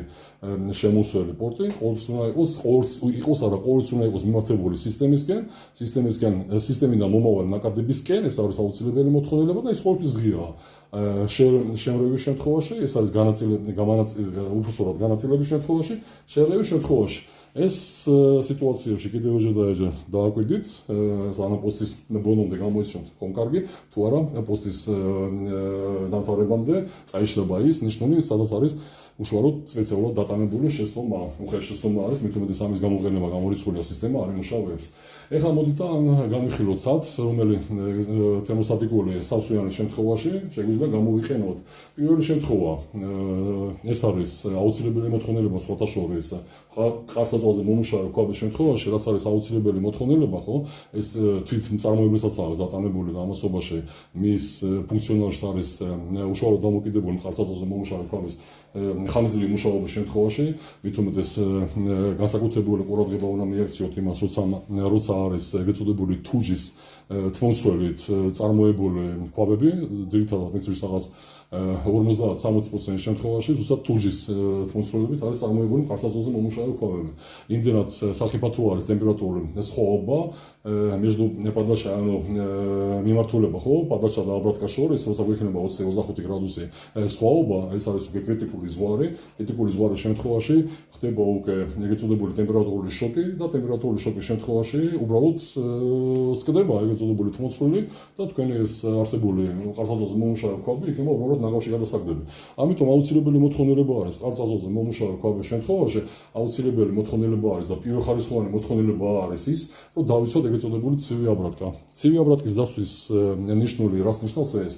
S1: შემოსველი პორტი ყოველს უნდა იყოს ყოველს იყოს არა ყოველს უნდა იყოს მიმართებული სისტემისკენ, სისტემისკენ სისტემიდან მომავალი ნაკადებისკენ, ეს არის აუცილებელი მოთხოვნილება და ეს ყოველთვის ღიაა. შემრევის შემთხვევაში, ეს არის განაწილებული გამანაწილებელი უფროსურად განაწილების შემთხვევაში, შემრევის შემთხვევაში. ეს სიტუაციებში კიდევ ოჯერ და ეჯერ დააკვირდით, ანუ პოსტის ბონომდე გამოიჩნდეთ კონკარგი, თუ არა პოსტის დამთავრებამდე წაიშლება ის ნიშნული, სადაც არის უშუალოდ სპეციალურად დატანებული შეცდომა, უხეშესწომა არის, მით უმეტეს ამის გამოყენება გამორიცხულია სისტემა არ იმუშავებს. ეხლა მოდით და განვიხილოთ სად, რომელი თერმოსტატიკული სასუიანი შემთხვევაში შეგვიძლია გამოვიყენოთ. პირველი შემთხვევა ეს არის აუცილებელი მოთხოვნილება სხვათა შორის. ყარსაწვაზე მომუშავე ქვაბის შემთხვევაში, რაც არის აუცილებელი მოთხოვნილება, ხო? ეს თვით წარმოებასაც არის დატანებული და ამასობაში მის ფუნქციონალს არის უშუალოდ დამოკიდებული ყარსაწვაზე მომუშავე ქვაბის ხანძრი მუშაობის შემთხვევაში, მით უმეტეს განსაკუთრებული ყურადღება უნდა მიაქციოთ იმას, როცა როცა არის ეგრეთ წოდებული თუჯის თმოსვლით წარმოებული ქვაბები, ძირითადად მეცრის რაღაც 50-60% შემთხვევაში ზუსტად თუჯის თმოსვლებით არის წარმოებული ხარცაზოზე მომუშავე ქვაბები. იმდენად საფრთხე არის ტემპერატურული სხვაობა между პადაშა ანუ მიმართულება ხო პადაშა და აბრატკა შორის როცა გვექნება 20-25 გრადუსი სხვაობა ეს არის უკვე კრიტიკული ზღვარი კრიტიკული ზღვარის შემთხვევაში ხდება უკვე ეგრეთ წოდებული ტემპერატურული შოკი და ტემპერატურული შოკის შემთხვევაში უბრალოდ სკდება ეგრეთ წოდებული თმოცვლილი და თქვენი ეს არსებული ყარსაზოზე მომუშავე ქვაბი იქნება უბრალოდ ნაგავში გადასაგდები ამიტომ აუცილებელი მოთხოვნილება არის ყარსაზოზე მომუშავე ქვაბის შემთხვევაში აუცილებელი მოთხოვნილება არის და პირველხარისხოვანი მოთხოვნილება არის ის რომ დავიცოთ ეგრეთ წოდებული ცივი აბრატკა. ცივი აბრატკის დასვის ნიშნული რას ნიშნავს ეს?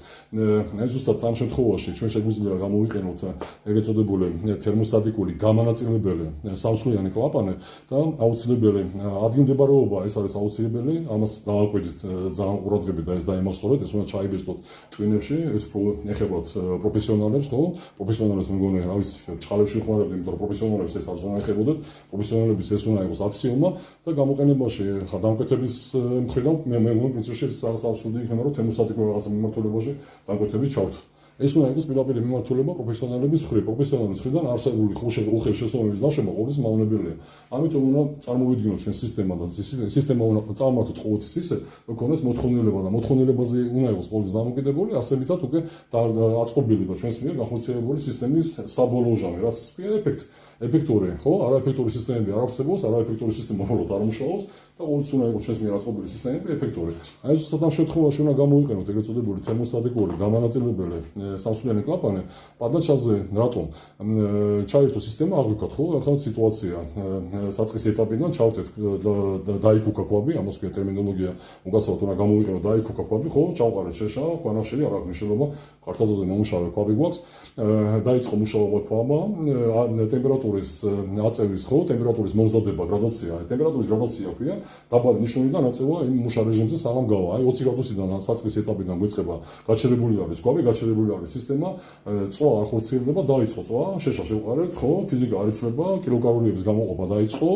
S1: ეს ზუსტად ამ შემთხვევაში ჩვენ შეგვიძლია გამოვიყენოთ ეგრეთ წოდებული თერმოსტატიკური გამანაწილებელი სამსვლიანი კლაპანი და აუცილებელი ადგილმდებარეობა ეს არის აუცილებელი, ამას დავაკვირდით ძალიან ყურადღებით და ეს დაიმახსოვრეთ, ეს უნდა ჩაიბეჭდოთ ტვინებში, ეს ეხებათ პროფესიონალებს, ხო? პროფესიონალებს მეგონი რა ვიცი, ჭყალებში ხმარობენ, იმიტომ რომ პროფესიონალებს ეს არ უნდა ეხებოდეთ, პროფესიონალების ეს უნდა იყოს აქსიომა და გამოყენებაში ხა დამკვეთების ის მხრიდან მე მე პრინციპში რაღაც აბსურდი იქნება რომ თემოსტატიკურ რაღაცა მიმართულებაში დაგვეთები ჩავთ. ეს უნდა იყოს პირდაპირ მიმართულება პროფესიონალების მხრივ, პროფესიონალების მხრიდან არსებული უხეშ შესაძლებლობის ნაშრომი ყოველის მავნებელია. ამიტომ უნდა წარმოვიდგინოთ ჩვენ სისტემა და სისტემა უნდა წარმართოთ ყოველთვის ისე, რომ ქონდეს მოთხოვნილება და მოთხოვნილებაზე უნდა იყოს ყოველთვის დამოკიდებული, არსებითად უკვე აწყობილება ჩვენს მიერ განხორციელებული სისტემის საბოლოო ჟამი, რაც ქვია ეფექტი. ეფექტური, ხო? არაეფექტური სისტემები არ არსებობს, არაეფექტური სისტემა უბრალოდ არ მუშაობს. და ყოველთვის უნდა იყოს ჩვენს მიერ აწყობილი სისტემები ეფექტური. აი ეს სათამ შემთხვევაში უნდა გამოიყენოთ ეგრეთ წოდებული თერმოსტატიკური გამანაწილებელი სამსვლიანი კლაპანი პადაჩაზე რატომ? ჩაერთო სისტემა აღვიქოთ ხო? ახლა სიტუაცია საწყის ეტაპიდან ჩავთეთ დაიქუკა კვაბი ამას ქვია ტერმინოლოგია უგასაუბროთ უნდა გამოიყენოთ დაიქუკა კვაბი ხო? ჩავყარეთ შეშა კვანახშელი არ აქვს მნიშვნელობა ქართაზოზე მომუშავე კვაბი გვაქვს დაიწყო მუშაობა კვაბა ტემპერატურის აწევის ხო? ტემპერატურის მომზადება გრადაცია ტემპერატურის გრადაცია ქვია დაბალი ნიშნულიდან აწევა იმ მუშა რეჟიმზე საღამ გავა. აი 20 გრადუსიდან საწყის ეტაპიდან გვეწება გაჩერებული არის კვაბი, გაჩერებული არის სისტემა, წვა არ ხორციელდება, დაიწყო წვა, შეშა შევყარეთ, ხო, ფიზიკა არ იცლება, კილოგრამების გამოყოფა დაიწყო,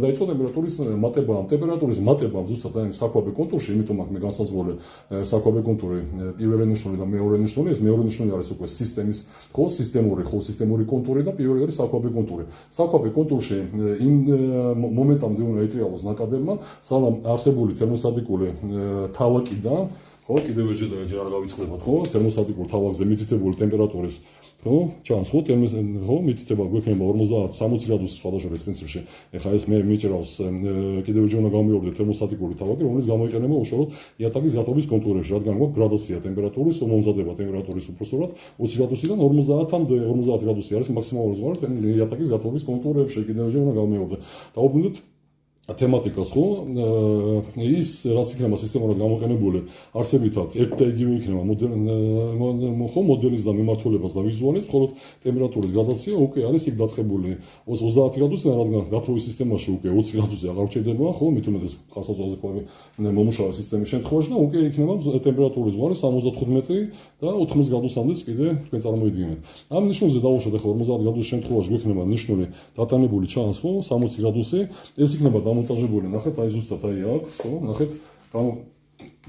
S1: დაიწყო ტემპერატურის მატება, ტემპერატურის მატება ზუსტად აი საკვაბე კონტურში, იმიტომ აქ მე განსაზღვრე საკვაბე კონტური პირველი ნიშნული და მეორე ნიშნული, ეს მეორე ნიშნული არის უკვე სისტემის, ხო, სისტემური, ხო, სისტემური კონტური და პირველი არის საკვაბე კონტური. საკვაბე კონტურში იმ მომენტამდე უნდა მეტრიალოს ნაკადებმა, სანამ არსებული თერმოსტატიკული თავაკიდან, ხო, კიდევ ერთ ჯერ ჯერ არ გავიწყდებათ, ხო, თერმოსტატიკურ თავაკზე მითითებული ტემპერატურის ხო, ჩანს ხო, თერმოს ხო, მითითება გვექნება 50-60 გრადუსი სხვადასხვა პრინციპში. ეხლა ეს მე მიჭრავს კიდევ ჯერ უნდა გამოვიობდე თერმოსტატიკური თავაკი, რომელიც გამოიყენება უშუალოდ იატაკის გათობის კონტურებში, რადგან გვაქვს გრადაცია ტემპერატურის, მომზადება ტემპერატურის უბრალოდ 20 გრადუსიდან 50-მდე 50 გრადუსი არის მაქსიმალური ზღვარი იატაკის გათობის კონტურებში, კიდევ ჯერ უნდა გამოვიობდე. დაუბრუნდეთ თემატიკას ხო? ის რაც იქნება სისტემურად გამოყენებული არსებითად ერთ და იგივე იქნება ხო მოდელის და მიმართულებას და ვიზუალის ხოლო ტემპერატურის გადაცია უკვე არის იქ დაწყებული 30 გრადუსზე რადგან გაფროვის სისტემაში უკვე 20 გრადუსზე აღარ ჩერდება ხო? მით უმეტეს ხასაზოზე ყვავი მომუშავე სისტემის შემთხვევაში და უკვე იქნება ტემპერატურის ზღვარი 75 და 80 გრადუსამდე კიდე თქვენ წარმოიდგინეთ. ამ ნიშნულზე დავუშვათ ახლა 50 გრადუსის შემთხვევაში გვექნება ნიშნული დატანებული ჩანს ხო? 60 გრადუსი ეს იქნება დამონტაჟებული, ნახეთ, აი ზუსტად აი აქ, ხო, ნახეთ, გამო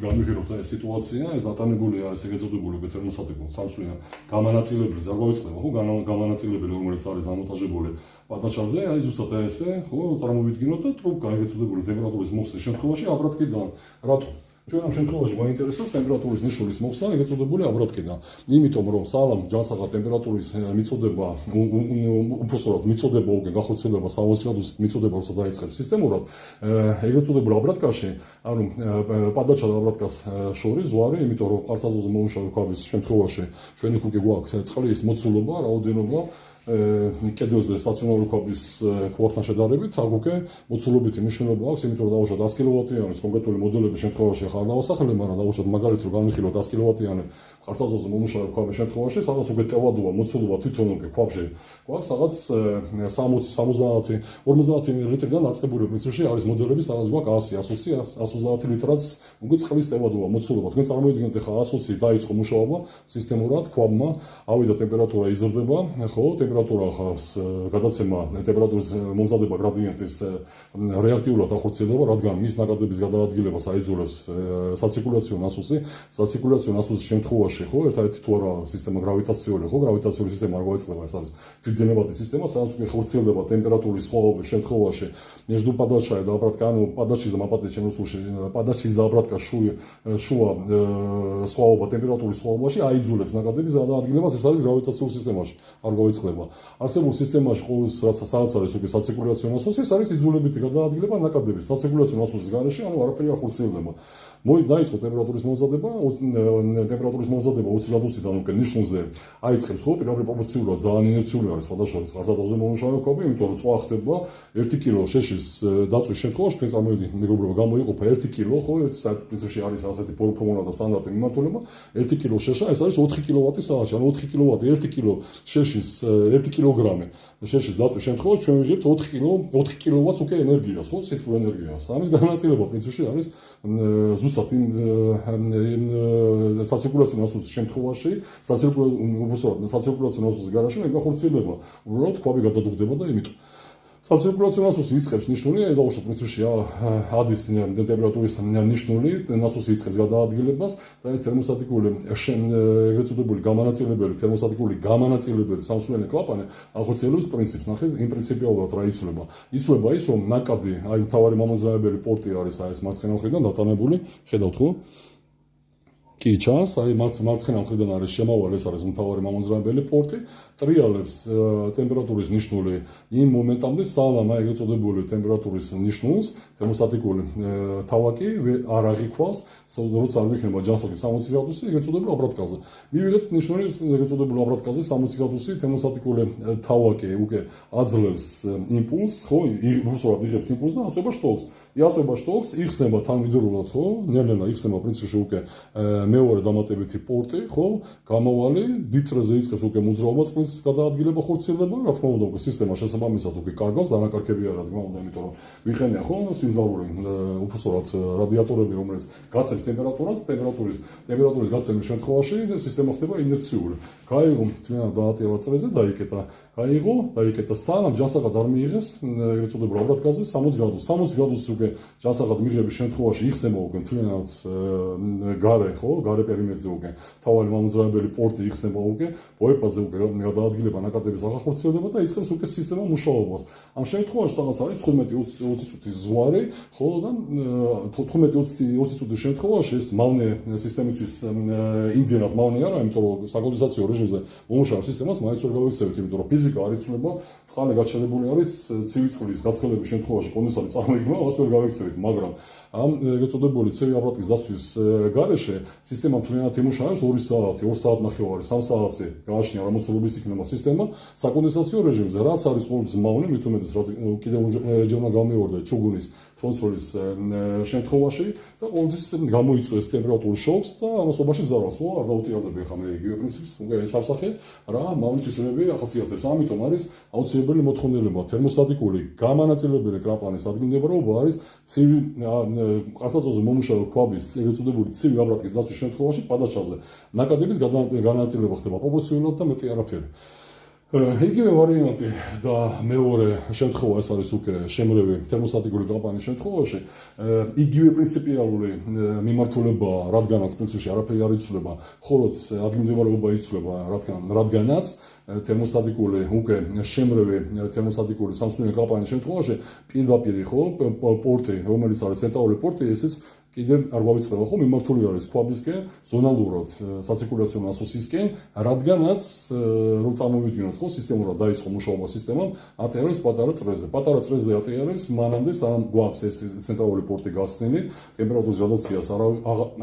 S1: გამიგეროთ აი სიტუაცია, ეს დატანებული არის ეგრეთ წოდებული თერმოსტატიკო სამსვლიან გამანაწილებელი, ზარგვავიწყდება, ხო, გამანაწილებელი, რომელიც არის დამონტაჟებული პატაჩაზე, აი ზუსტად ესე, ხო, წარმოვიდგინოთ და ტრუბკა ეგრეთ წოდებული ტემპერატურის მოხსნის შემთხვევაში აბრატკიდან, რატო? ჩვენ ამ შემთხვევაში გვაინტერესებს ტემპერატურის ნიშნულის მოხსნა, ეგრეთ წოდებული აბრატკიდან. იმიტომ რომ სალამ ჯანსაღა ტემპერატურის მიწოდება უბრალოდ მიწოდება უკვე გახოცილება 60 გრადუსით მიწოდება როცა დაიწყებს სისტემურად, ეგრეთ წოდებული აბრატკაში, ანუ პადაჩა და აბრატკას შორის ზვარი, იმიტომ რომ ყარსაზოზე მომუშავე ქვაბის შემთხვევაში ჩვენი კუკი გვაქვს წყლის მოცულობა, რაოდენობა კედელზე სტაციონარული კვების კვორტთან შედარებით, აქ უკვე მოცულობითი მნიშვნელობა აქვს, იმიტომ რომ დავუშვათ 100 კილოვატიანის კონკრეტული მოდელების შემთხვევაში ახლა არ დავასახელებ, მაგრამ დავუშვათ მაგალითად რომ განვიხილოთ 100 კილოვატიანი ქართლაზოს მომუშავე ქვაბის შემთხვევაში, სადაც უკვე ტევადობა, მოცულობა თვითონ უკვე ქვაბში გვაქვს სადაც 60 70 50 ლიტრიდან აწყებული მიწაში არის მოდელები, სადაც გვაქვს 100, 120, 130 ლიტრაც უკვე წყლის ტევადობა, მოცულობა. თქვენ წარმოიდგინეთ ახლა 120 დაიწყო მუშაობა სისტემურად ქვაბმა, ავიდა ტემპერატურა იზრდება, ხო, ტემპერატურა ხა გადაცემა ტემპერატურის მომზადება გრადიენტის რეაქტიულად ახორციელდება, რადგან მის ნაკადების გადაადგილებას აიძულებს საცირკულაციო ნასოსი, საცირკულაციო ნასოსის შემთხვევაში ხო, ერთადერთი თუ არა სისტემა გრავიტაციული, ხო, გრავიტაციული სისტემა არ გვაიწყდება, ეს არის თვითდენებადი სისტემა, სადაც ხორციელდება ტემპერატურის სხვაობის შემთხვევაში, между падачай და აპრატკანო, падачи და მაპატე შემოსულში, падачи და აპრატკა შუა შუა სხვაობა ტემპერატურის სხვაობაში აიძულებს ნაკადების გადაადგილებას, ეს არის გრავიტაციული სისტემაში, არ გვაიწყდება ხდება. არსებულ სისტემაში ყოველს რაც სადაც არის უკვე საცირკულაციო ნასოსი, ეს არის იძულებითი გადაადგილება ნაკადების. საცირკულაციო ნასოსის გარეშე, ანუ არაფერი არ ხორციელდება. მოი დაიწყო ტემპერატურის მომზადება, ტემპერატურის მომზადება 20 გრადუსიდან უკვე ნიშნულზე აიწყებს ხო, პირდაპირ პროპორციულად ძალიან ინერციული არის სხვადასხვა ხარცაზე მომუშავე კვები, იმიტომ რომ წვა ხდება 1 კილო შეშის დაწვის შემთხვევაში, თქვენ წარმოიდგინეთ, მეგობრებო, გამოიყოფა 1 კილო, ხო, ერთ საათში არის ასეთი ფორმულა და სტანდარტი მიმართულება, 1 კილო შეშა, ეს არის 4 კილოვატი საათში, ანუ 4 კილოვატი 1 კილო შეშის 1 კილოგრამი. შეშის დაწვის შემთხვევაში ჩვენ ვიღებთ 4 კილო 4 კილოვატს უკვე ენერგიას, ხო, ციფრულ ენერგიას. ამის განაწილება პრინციპში არის ზუსტად იმ საცირკულაციო ნასოსის შემთხვევაში, საცირკულაციო უბრალოდ საცირკულაციო ნასოსის გარშემო ეგ ხორციელდება. უბრალოდ კვაბი გადადუღდება და იმიტომ საცირკულაციო ნასოსი იწყებს ნიშნული ედაუშო პრინციპში ადის ტემპერატურის ნიშნული ნასოსი იწყებს გადაადგილებას და ეს თერმოსტატიკური ეგრეთ წოდებული გამანაწილებელი თერმოსტატიკური გამანაწილებელი სამსვლელი კლაპანი ახორციელებს პრინციპს ნახე იმ პრინციპიალურად რა იცვლება იცვლება ის რომ ნაკადი აი მთავარი მომაზრაებელი პორტი არის აი ეს მარცხენა მხრიდან დატანებული ხედავთ ხო კი ჩანს, აი მარც მარცხენა მხრიდან არის შემავალ, ეს არის მთავარი მამოძრავებელი პორტი, ტრიალებს ტემპერატურის ნიშნული იმ მომენტამდე სალამა ეგრეთ წოდებული ტემპერატურის ნიშნულს, თერმოსტატიკული თავაკი არ აღიქვას, როცა არ იქნება ჯანსაღი 60 გრადუსი, ეგრეთ წოდებულ აბრატკაზე. მივიღეთ ნიშნული ეგრეთ წოდებულ აბრატკაზე 60 გრადუსი თერმოსტატიკული თავაკი უკვე აძლევს იმპულს, ხო, იმპულსურად იღებს იმპულს და აწובה შტოს. იაწება შტოკს, იხსნება თანმიმდევრულად, ხო? ნელ-ნელა იხსნება პრინციპში უკვე მეორე დამატებითი პორტი, ხო? გამავალი დიწრეზე იწყებს უკვე მოძრაობას პრინცის გადაადგილება ხორციელდება, რა თქმა უნდა, უკვე სისტემა შესაბამისად უკვე კარგავს, დანაკარგებია, რა თქმა უნდა, იმიტომ რომ ვიხენია ხო სიმძლაური უფასურად რადიატორები, რომელიც გაცემს ტემპერატურას, ტემპერატურის ტემპერატურის გაცემის შემთხვევაში სისტემა ხდება ინერციული. გაიღო მთლიანად დაატივა წრეზე, დაიკეტა გაიღო, დაიკეტა სანამ ჯანსაღად არ მიიღეს, ეგრეთ წოდებულ აბრატკაზე 60 გრადუსი. 60 გრადუსი უკვე ჯანსაღად მიიღების შემთხვევაში იხსნება უკვე თვითონაც გარე, ხო, გარე პერიმეტრზე უკვე. თავალი მომძრაობელი პორტი იხსნება უკვე, პოეპაზე უკვე გადაადგილება ნაკადების ახახორციელდება და იწყებს უკვე სისტემა მუშაობას. ამ შემთხვევაში სადაც არის 15-20 წუთის ზღვარი, ხო და 15-20 წუთის შემთხვევაში ეს მავნე სისტემისთვის იმდენად მავნე არა, იმიტომ რომ საკონდენსაციო რეჟიმზე მომუშავე სისტემას მაინც ვერ გავიქცევით, იმიტომ რომ ფიზიკა არ იცვლება, წყალი გაჩენებული არის ცივი წყლის გაცხელების შემთხვევაში კონდენსატი წარმოიქმნება, მას ვერ გავიქცევით, მაგრამ ამ ეგეწოდებული ცივი აბრატკის დაცვის გარეშე სისტემა თლიანად იმუშავებს 2 საათი, 2 საათ ნახევარი, 3 საათი გააჩნია რა მოცულობის იქნება სისტემა საკონდენსაციო რეჟიმზე, რაც არის ყოველთვის მავნე, მით უმეტეს რაც კიდევ ჯერმა გამეორდა ჩუგუნის ფონსოლის შემთხვევაში და ყოველთვის გამოიწვევს ტემპერატურის შოკს და ამასობაში ზარალს, ხო, არ დაუტიარდება ხა მე იგივე პრინციპს, უკვე ეს არსახე რა მავნითვისებები ახასიათებს. ამიტომ არის აუცილებელი მოთხოვნილება თერმოსტატიკური გამანაწილებელი კრაპანის ადგილმდებარეობა არის ცივი ყარწაწოზე მომუშავე ქვაბის ეგრეთ წოდებული ცივი აბრატკის დაცვის შემთხვევაში პადაჩაზე ნაკადების განაწილება ხდება პროპორციულად და მეტი არაფერი. იგივე ვარიანტი და მეორე შემთხვევა ეს არის უკვე შემრევი თერმოსტატიკური კამპანიის შემთხვევაში. იგივე პრინციპიალური მიმართულება რადგანაც პრინციპში არაფერი არ იცვლება ხოლო ადგილმდებარეობა იცვლება რადგან რადგანაც თერმოსტატიკური უკვე შემრევი თერმოსტატიკური სამსუნი კამპანიის შემთხვევაში პირდაპირ ხო პორტი რომელიც არის ცენტრალური პორტი ესეც კიდევ არ გავიწყდა ხო მიმართული არის ქვაბისკენ ზონალურად საცირკულაციო ნასოსისკენ რადგანაც რომ წარმოვიდგინოთ ხო სისტემურად დაიწყო მუშაობა სისტემამ ატიარებს პატარა წრეზე. პატარა წრეზე ატიარებს მანამდე სანამ გვაქვს ეს ცენტრალური პორტი გახსნილი ტემპერატურის გადაციას არ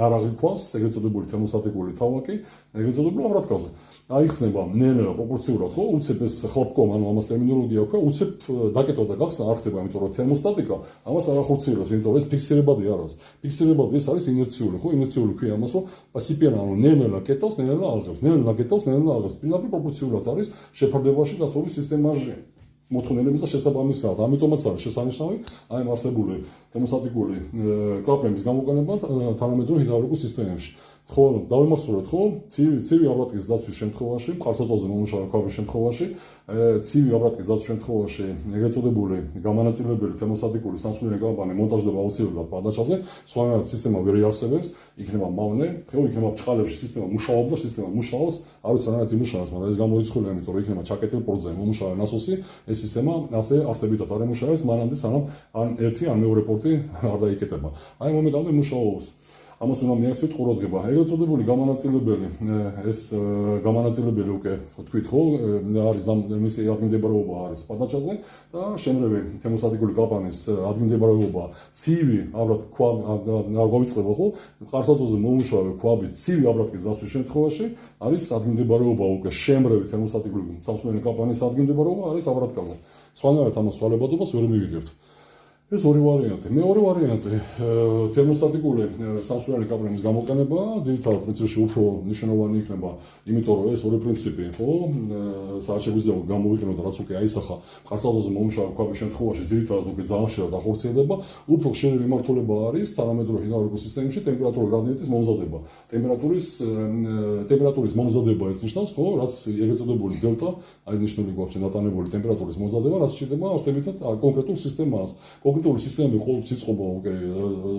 S1: არ აღიქვას ეგრეთ წოდებული თერმოსტატიკური თავაკი ეგრეთ წოდებული ამრათკალზე აიხსნება ნელა პროპორციულად ხო? უცებ ეს ხლოპკომ ანუ ამას ტერმინოლოგია აქვს უცებ დაკეტვა და გახსნა არ ხდება იმიტომ რომ თერმოსტატიკა ამას არ ახორციელებს იმიტომ რომ ეს ფიქსირებადი არის. ფიქსირებადი ეს არის ინერციული ხო? ინერციული ქვია ამას რომ პასიპიანა ანუ ნელა კეტოს ნელა აღებს ნელა კეტოს ნელა აღებს პირდაპირ პროპორციულად არის შეფარდებაში გათხოვის სისტემაში მოთხოვნილების და შესაბამისად. ამიტომაც არის შესანიშნავი აი ამ არსებული თერმოსტატიკური კლაპების გამოყენება თანამედროვე ჰიდრაულიკურ სისტემებში ხო, დავიმახსოვროთ, ხო, ცივი ცივი აბრატკის დაცვის შემთხვევაში, ხარსაწოზე მომუშავე შემთხვევაში, ცივი აბრატკის დაცვის შემთხვევაში, ეგრეთ წოდებული გამანაწილებელი თერმოსტატიკური სამსუნელი კამპანი მონტაჟდება აუცილებლად პადაჩაზე, სხვანაირად სისტემა ვერ იარსებებს, იქნება მავნე, ხო, იქნება ბრჭყალებში სისტემა მუშაობს და სისტემა მუშაობს, არ ვიცი რა იმუშავებს, მაგრამ ეს გამოიცხულია, იმიტომ რომ იქნება ჩაკეტილ პორტზე მომუშავე ნასოსი, ეს სისტემა ასე არსებითად არ ემუშავებს, მანამდე სანამ ან ერთი ან მეორე პორტი არ დაიკეტება. აი მომენტამდე მუშაობს. ამას უნდა მიაქციოთ ყურადღება. ეგრეთ წოდებული გამანაწილებელი ეს გამანაწილებელი უკვე თქვით ხო არის მისი ადგილმდებარეობა არის პადაჩაზე და შემრევი თემოსატიკური კამპანიის ადგილმდებარეობა ცივი აბრად ქვა გავიწყება ხო ყარსაწოზე მომუშავე ქვაბის ცივი აბრატკის დასვის შემთხვევაში არის ადგილმდებარეობა უკვე შემრევი თემოსატიკური სამსუნელი კამპანიის ადგილმდებარეობა არის აბრატკაზე. სხვანაირად ამას სვალებადობას ვერ მივიღებთ. ეს ორი ვარიანტი. მეორე ვარიანტი თერმოსტატიკული სამსვლელი კაპლების გამოყენება, ძირითადად პრინციპში უფრო მნიშვნელოვანი იქნება, იმიტომ რომ ეს ორი პრინციპი, ხო, სადაც შეგვიძლია გამოვიყენოთ რაც უკვე აისახა ხარცალზე მომუშავე ქვაბის შემთხვევაში, ძირითადად უკვე ძალიან შეიძლება დახორციელდება, უფრო ხშირი მიმართულება არის თანამედროვე ჰიდრაულიკურ სისტემებში ტემპერატურის გრადიენტის მომზადება. ტემპერატურის ტემპერატურის მომზადება ეს ნიშნავს, ხო, რაც ეგრეთ წოდებული დელტა, აი ნიშნული გვაქვს დატანებული ტემპერატურის მომზადება, რაც შეიძლება ასეთებითად კონკრეტულ სისტემას. კომპიუტერული სისტემები ყოველ ციწყობა უკვე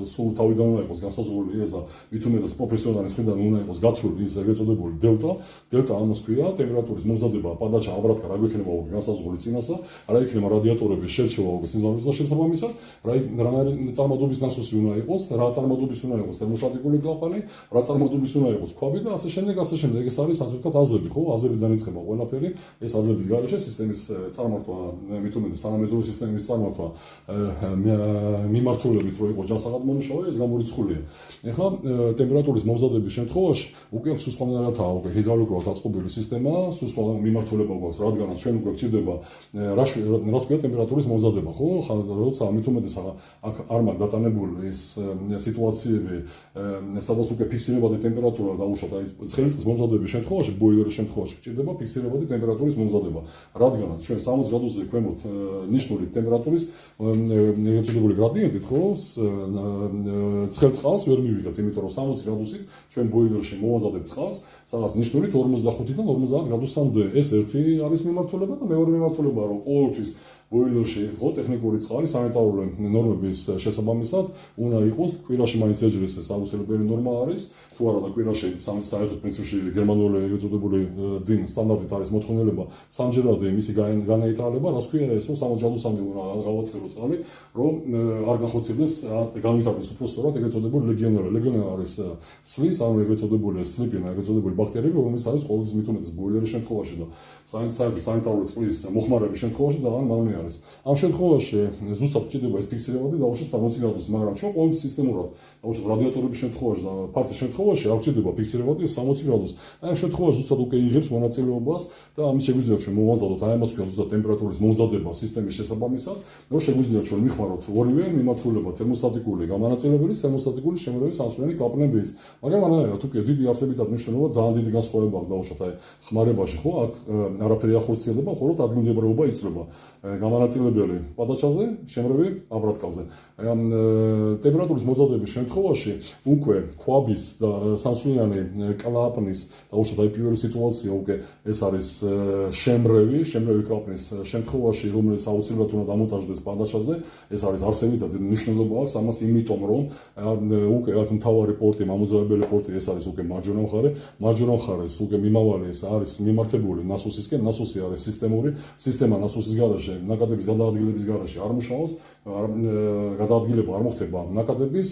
S1: სულ თავიდან უნდა იყოს განსაზღვრული ეს და უმეტეს პროფესიონალის მხრიდან უნდა იყოს გათვლილი ის ეგრეთ წოდებული დელტა დელტა ამას ქვია ტემპერატურის მომზადება პადაჩა აბრატკა რა გვექნება უკვე განსაზღვრული წინასა რა იქნება რადიატორების შერჩევა უკვე სიმზავრის და შესაბამისად რა რა წარმოდობის ნასოსი უნდა იყოს რა წარმოდობის უნდა იყოს თერმოსტატიკური კლაპანი რა წარმოდობის უნდა იყოს ქვაბი და ასე შემდეგ ასე შემდეგ. ეს არის ასე ვთქვათ აზები ხო? აზები დაიწყება ყველაფერი. ეს აზების გარეშე სისტემის წარმართვა უმეტეს თანამედროვე სისტემის წარმართვა მიმართულებით რო იყო ჯანსაღად მომუშავე, ეს გამორიცხულია. ეხლა ტემპერატურის მომზადების შემთხვევაში უკვე სუსხლანარათაა უკვე ჰიდრაულიკურად დაწყობილი სისტემა, სუსხლა მიმართულება გვაქვს, რადგანაც ჩვენ უკვე გჭირდება რა რას ქვია ტემპერატურის მომზადება, ხო? როცა ამით უმეტეს აქ არ მაგ დატანებული ეს სიტუაციები, სადაც უკვე ფიქსირებადი ტემპერატურა დაუშვათ, აი ცხელის მომზადების შემთხვევაში, ბოილერის შემთხვევაში გჭირდება ფიქსირებადი ტემპერატურის მომზადება, რადგანაც ჩვენ 60 გრადუსზე ქვემოთ ნიშნული ტემპერატურის ნეგატიური გრადიენტით ხო? ცხელ წყალს ვერ მივიღებთ იმიტომ რომ 60 გრადუსით ჩვენ ბოილერში მოვაზადებ წყალს სადაც ნიშნულით 45-დან 50 გრადუსამდე. ეს ერთი არის მიმართულება და მეორე მიმართულება რომ ყოველთვის ბოილერში ხო ტექნიკური წყალი სანიტარული ნორმების შესაბამისად. უნდა იყოს კვირაში მაინც ეჯრის ეს აუცილებელი ნორმა არის. თუ არა და კვირაში სამი საერთოდ პრინციპში გერმანული ეგრეთწოდებული დინ სტანდარტით არის მოთხოვნილება სამჯერადე მისი განაიტრალება რას ქვია ესო 60 გრადუსამდე უნდა გავაცხელო წყალი რომ არ გახოცებდეს განვითარდეს უფრო სწორად ეგრეთწოდებული ლეგიონერი ლეგიონერი არის სლის ანუ ეგრეთწოდებული სლიპინა ეგრეთწოდებული ბაქტერიები რომელიც არის ყოველთვის მithumetes ბოილერის შემთხვევაში და სანიტარული წყლის მოხმარების შემთხვევაში ძალიან მავნე არის. ამ შემთხვევაში ზუსტად ჭირდება ეს ფიქსირებადი და უშუალოდ 60 გრადუსი, მაგრამ ჩვენ ყოველთვის სისტემურად, უშუალოდ რადიატორების შემთხვევაში და ფარტის შემთხვევაში არ ჭირდება ფიქსირებადი 60 გრადუსი. აი ამ შემთხვევაში ზუსტად უკვე იღებს მონაწილეობას და ამის შეგვიძლია ჩვენ მოვაზადოთ აი ამას ქვია ზუსტად ტემპერატურის მომზადება სისტემის შესაბამისად, რომ შეგვიძლია ჩვენ მიხმაროთ ორივე მიმართულება თერმოსტატიკური გამანაწილებელი, თერმოსტატიკური შემოვლების სამსვლელი კაპლების. მაგრამ ანალოგიურად უკვე დიდი არსებითად მნიშვნელობა ძალიან დიდი განსხვავება აქვს და უშუალოდ აი ხმარებაში ხო აქ არაფერი ახორციელდება, ხოლო ადგილმდებარეობა იწლება. გამანაწილებელი პადაჩაზე, შემრევი აბრატკალზე. ამ ტემპერატურის მოძრაობის შემთხვევაში უკვე ქვაბის და სამსვლიანი კლაპნის და უშუალოდ აი პირველი სიტუაცია უკვე ეს არის შემრევი, შემრევი კლაპნის შემთხვევაში, რომელიც აუცილებლად უნდა დამონტაჟდეს პადაჩაზე, ეს არის არსებითად მნიშვნელობა აქვს ამას, იმიტომ რომ უკვე აქ მთავარი პორტი, მამოძრავებელი პორტი ეს არის უკვე მარჯვენა მხარე, მარჯვენა მხარეს უკვე მიმავალი ეს არის მიმართებული ნასოსისკენ, ნასოსი არის სისტემური, სისტემა ნასოსის გარშე, ნაკადების გადაადგილების გარშე არ მუშაობს, გადაადგილება არ მოხდება. ნაკადების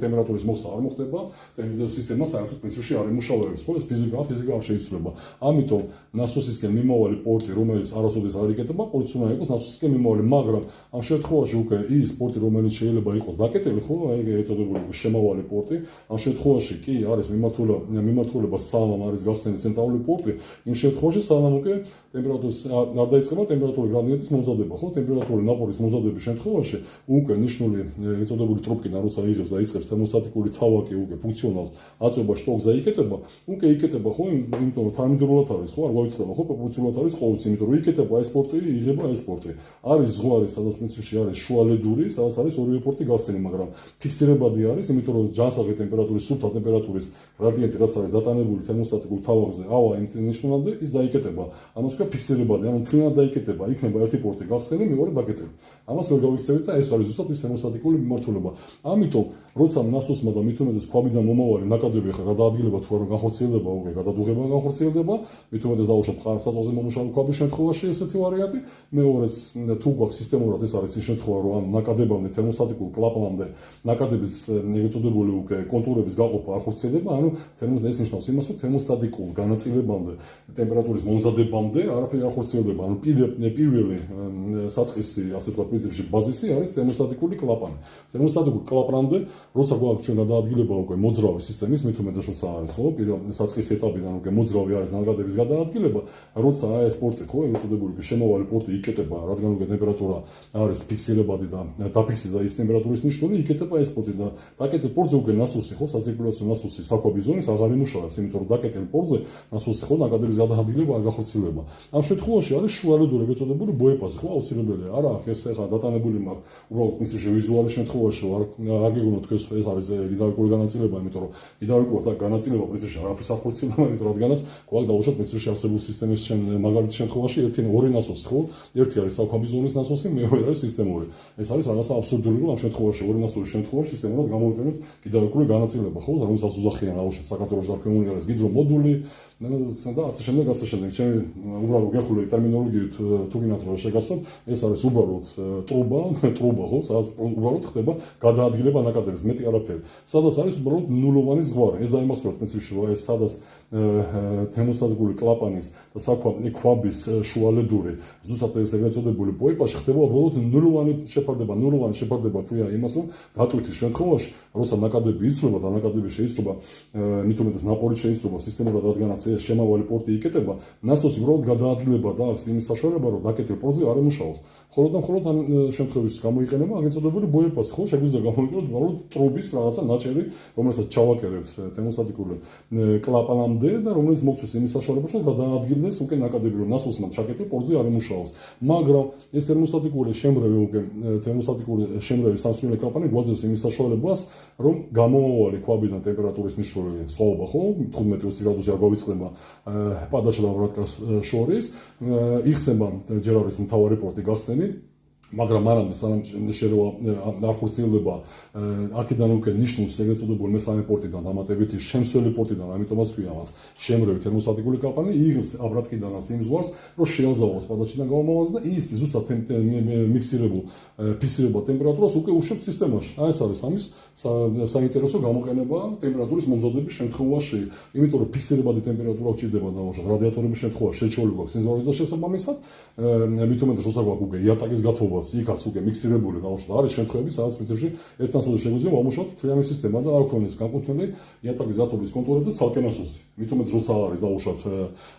S1: ტემპერატურის მოსა არ მოხდება. ტემპერატურის სისტემა საერთოდ პრინციპში არ იმუშავებს ხო? ეს ფიზიკა ფიზიკა არ შეიძლება ამიტომ ნასოსისკენ მიმავალი პორტი რომელიც არასოდეს არ იკეთება ყოველთვის უნდა იყოს ნასოსისკენ მიმავალი მაგრამ ამ შემთხვევაში უკვე ის პორტი რომელიც შეიძლება იყოს დაკეტილი ხო? აი ეწოდებული შემავალი პორტი. ამ შემთხვევაში კი არის მიმართულება მიმართულება სალამ არის გასცემი ცენტრალური პორტი. იმ შემთხვევაში სალამ უკვე ტემპერატურის დაიწყება ტემპერატურული გრადიენტის მოზადება, ხო? ტემპერატურული ნაპორის მოზადების შემთხვევაში უკვე ნიშნული ეწოდებული ტროპკინა როცა იღებს და იწყებს თერმოსტატიკური თავაკი უკვე ფუნქციონალს აწובה შტოკზე იკეთება, უკვე იკეთება ხო, იმიტომ რომ თანმიმდევრულად არის, ხო, არ გაიცნობა ხო, პროპორციულად არის ყოველთვის, იმიტომ რომ იკეთება ეს პორტი, იღება ეს პორტი. არის ზღვარი, სადაც მეცში არის შუალედური, სადაც არის ორივე პორტი გასცილი, მაგრამ ფიქსირებადი არის, იმიტომ რომ ჯანსაღი ტემპერატურის, სუფთა ტემპერატურის გრადიენტი რაც არის დატანებული თერმოსტატიკურ თავაკზე, ავა იმ ნიშნულამდე ის დაიკეთება. ანუ ქვია ფიქსირებადი ანუ თრინად დაიკეთება იქნება ერთი პორტი გასცემი მეორე დაკეტილი ამას ვერ გავიქცევით და ეს არის ზუსტად ის თერმოსტატიკური მიმართულება. ამიტომ, როცა ნასოსმა და მithumedes ქვაბიდან მომავალი ნაკადები ხა გადაადგილება თუ არა განხორციელდება, უკვე გადადუღება განხორციელდება, mithumedes დაუშვათ ყარ საწოლზე მომუშავე ქვაბის შემთხვევაში ესეთი ვარიანტი. მეორეს თუ გვაქვს სისტემურად ეს არის ის შემთხვევა, რომ ამ ნაკადებამდე თერმოსტატიკურ კლაპანამდე ნაკადების ეწოდებული უკვე კონტურების გაყოფა არ ხორციელდება, ანუ თერმოს ეს ნიშნავს იმას, რომ თერმოსტატიკურ განაწილებამდე ტემპერატურის მომზადებამდე არაფერი არ ხორციელდება, ანუ პირველი საწყისი ასე თქვა პრინციპში ბაზისი არის თერმოსტატიკური კლაპანი. თერმოსტატიკური კლაპანამდე, როცა გვაქვს ჩვენ გადაადგილება უკვე მოძრავი სისტემის, მით უმეტეს როცა არის, ხო, პირველ საწყის ეტაპიდან უკვე მოძრავი არის ნაკადების გადაადგილება, როცა აი ეს პორტი, ხო, ეცოდებული შემოვალი პორტი იკეტება, რადგან უკვე ტემპერატურა არის ფიქსირებადი და დაფიქსირდა ის ტემპერატურის ნიშნული, იკეტება ეს პორტი და დაკეტილ პორტზე უკვე ნასოსი, ხო, საცირკულაციო ნასოსი საკვები ზონის აღარ იმუშავებს, იმიტომ რომ დაკეტილ პორტზე ნასოსი ხო, ნაკადების გადაადგილება არ გახორციელება. ამ შემთხვევაში არის შუალედური ეგეწოდებული ბოეპაზი, ხო, აუცილებელია. არა, ეს ახლა დატანებული მაქვს, უბრალოდ მისი ვიზუალის შემთხვევაში არ არ გეგონოთ თქვენ ეს არის გიდავიკური განაწილება, იმიტომ რომ გიდავიკური და განაწილება პრინციპში არაფერს ახორციელდება, იმიტომ რადგანაც გვაქვს დაუშვათ პრინციპში არსებული სისტემის მაგალითის შემთხვევაში ერთი ორი ნასოსი, ხო? ერთი არის საქვაბიზონის ნასოსი, მეორე არის სისტემური. ეს არის რაღაცა აბსურდული, რომ ამ შემთხვევაში ორი ნასოსის შემთხვევაში სისტემურად გამოვიყენოთ გიდავიკური განაწილება, ხო? რომელსაც უზახიან აუშვათ საქართველოს და ქემუნი არის გიდრომოდული და ასე შემდეგ, ასე შემდეგ. ჩემი უბრალოდ გეხული ტერმინოლოგიით თუ გინდათ რომ შეგასწოთ, ეს არის უბრალოდ ტრუბა, ტრუბა ხო, სადაც უბრალოდ ხდება გადაადგილება ნაკადების, მეტი არაფერი. სადაც არის უბრალოდ ნულოვანი ზღვარი. ეს დაიმახსოვროთ პრინციპში, რომ ეს სადაც თემოსაზგური კლაპანის და საქვა ქვაბის შუალედური ზუსტად ეს ეგრეთწოდებული პოიპაში ხდება უბრალოდ ნულოვანი შეფარდება, ნულოვანი შეფარდება ქვია იმას, რომ დატვირთის შემთხვევაში, როცა ნაკადები იცვლება და ნაკადები შეიცვლება, მით უმეტეს ნაპოლი შეიცვლება სისტემურად, რადგანაც შემავალი პორტი იკეტება, ნასოსი უბრალოდ გადაადგილება და აქვს იმის საშუალება, რომ დაკეტილ პორტზე არ ემუშაოს. ხოლო და მხოლოდ ამ შემთხვევაში გამოიყენება აგენწოდებული ბოეპას, ხო, შეგვიძლია გამოიყენოთ უბრალოდ ტრუბის რაღაცა ნაჭერი, რომელსაც ჩავაკერებთ თემოსატიკული კლაპანამდე და რომელიც მოხდეს იმის საშუალებას, რომ გადაადგილდეს უკვე ნაკადები, რომ ნასოსმა ჩაკეტი პორტზე არ ემუშაოს. მაგრამ ეს თერმოსტატიკური შემრევი უკვე თერმოსტატიკური შემრევი სასწრაფო კლაპანი გვაძლევს იმის საშუალებას, რომ გამომავალი ქვაბიდან ტემპერატურის ნიშნული სხვაობა, ხო, 15-20 გრადუსი არ გავიწყდება პადაშა და ბრატკას შორის, იხსნება ჯერ არის მთავარი პორტი გახსნილი მაგრამ მანამდე სანამ შეიძლება ახორციელდება აქედან უკვე ნიშნულს ეგრეთ წოდებული მესამე პორტიდან დამატებითი შემსველი პორტიდან ამიტომაც ქვია მას შემრევი თერმოსტატიკური კლაპანი იღებს აბრატკიდანას იმ ზღვარს რომ შეაზავოს პადაჩიდან გამომავას და ის ზუსტად მიქსირებულ ფიქსირებულ ტემპერატურას უკვე უშვებს სისტემაში. აი ეს არის ამის საინტერესო გამოყენება ტემპერატურის მომზადების შემთხვევაში. იმიტომ რომ ფიქსირებადი ტემპერატურა უჭირდება და რადიატორების შემთხვევაში შეჩეული გვაქვს სენზორიზა შესაბამისად მით უმეტეს როცა გვაქვს უკვე იატაკის გათხოვება ხმობას იქაც უკვე მიქსირებული დაუშვათ არის შემთხვევები სადაც პრინციპში ერთთან სულ შეგვიძლია ვამუშავოთ თრიანი სისტემა და არ ქონდეს განკუთვნილი იატაკის გათობის კონტროლებზე ცალკე ნასოსი მით უმეტეს როცა არის დაუშვათ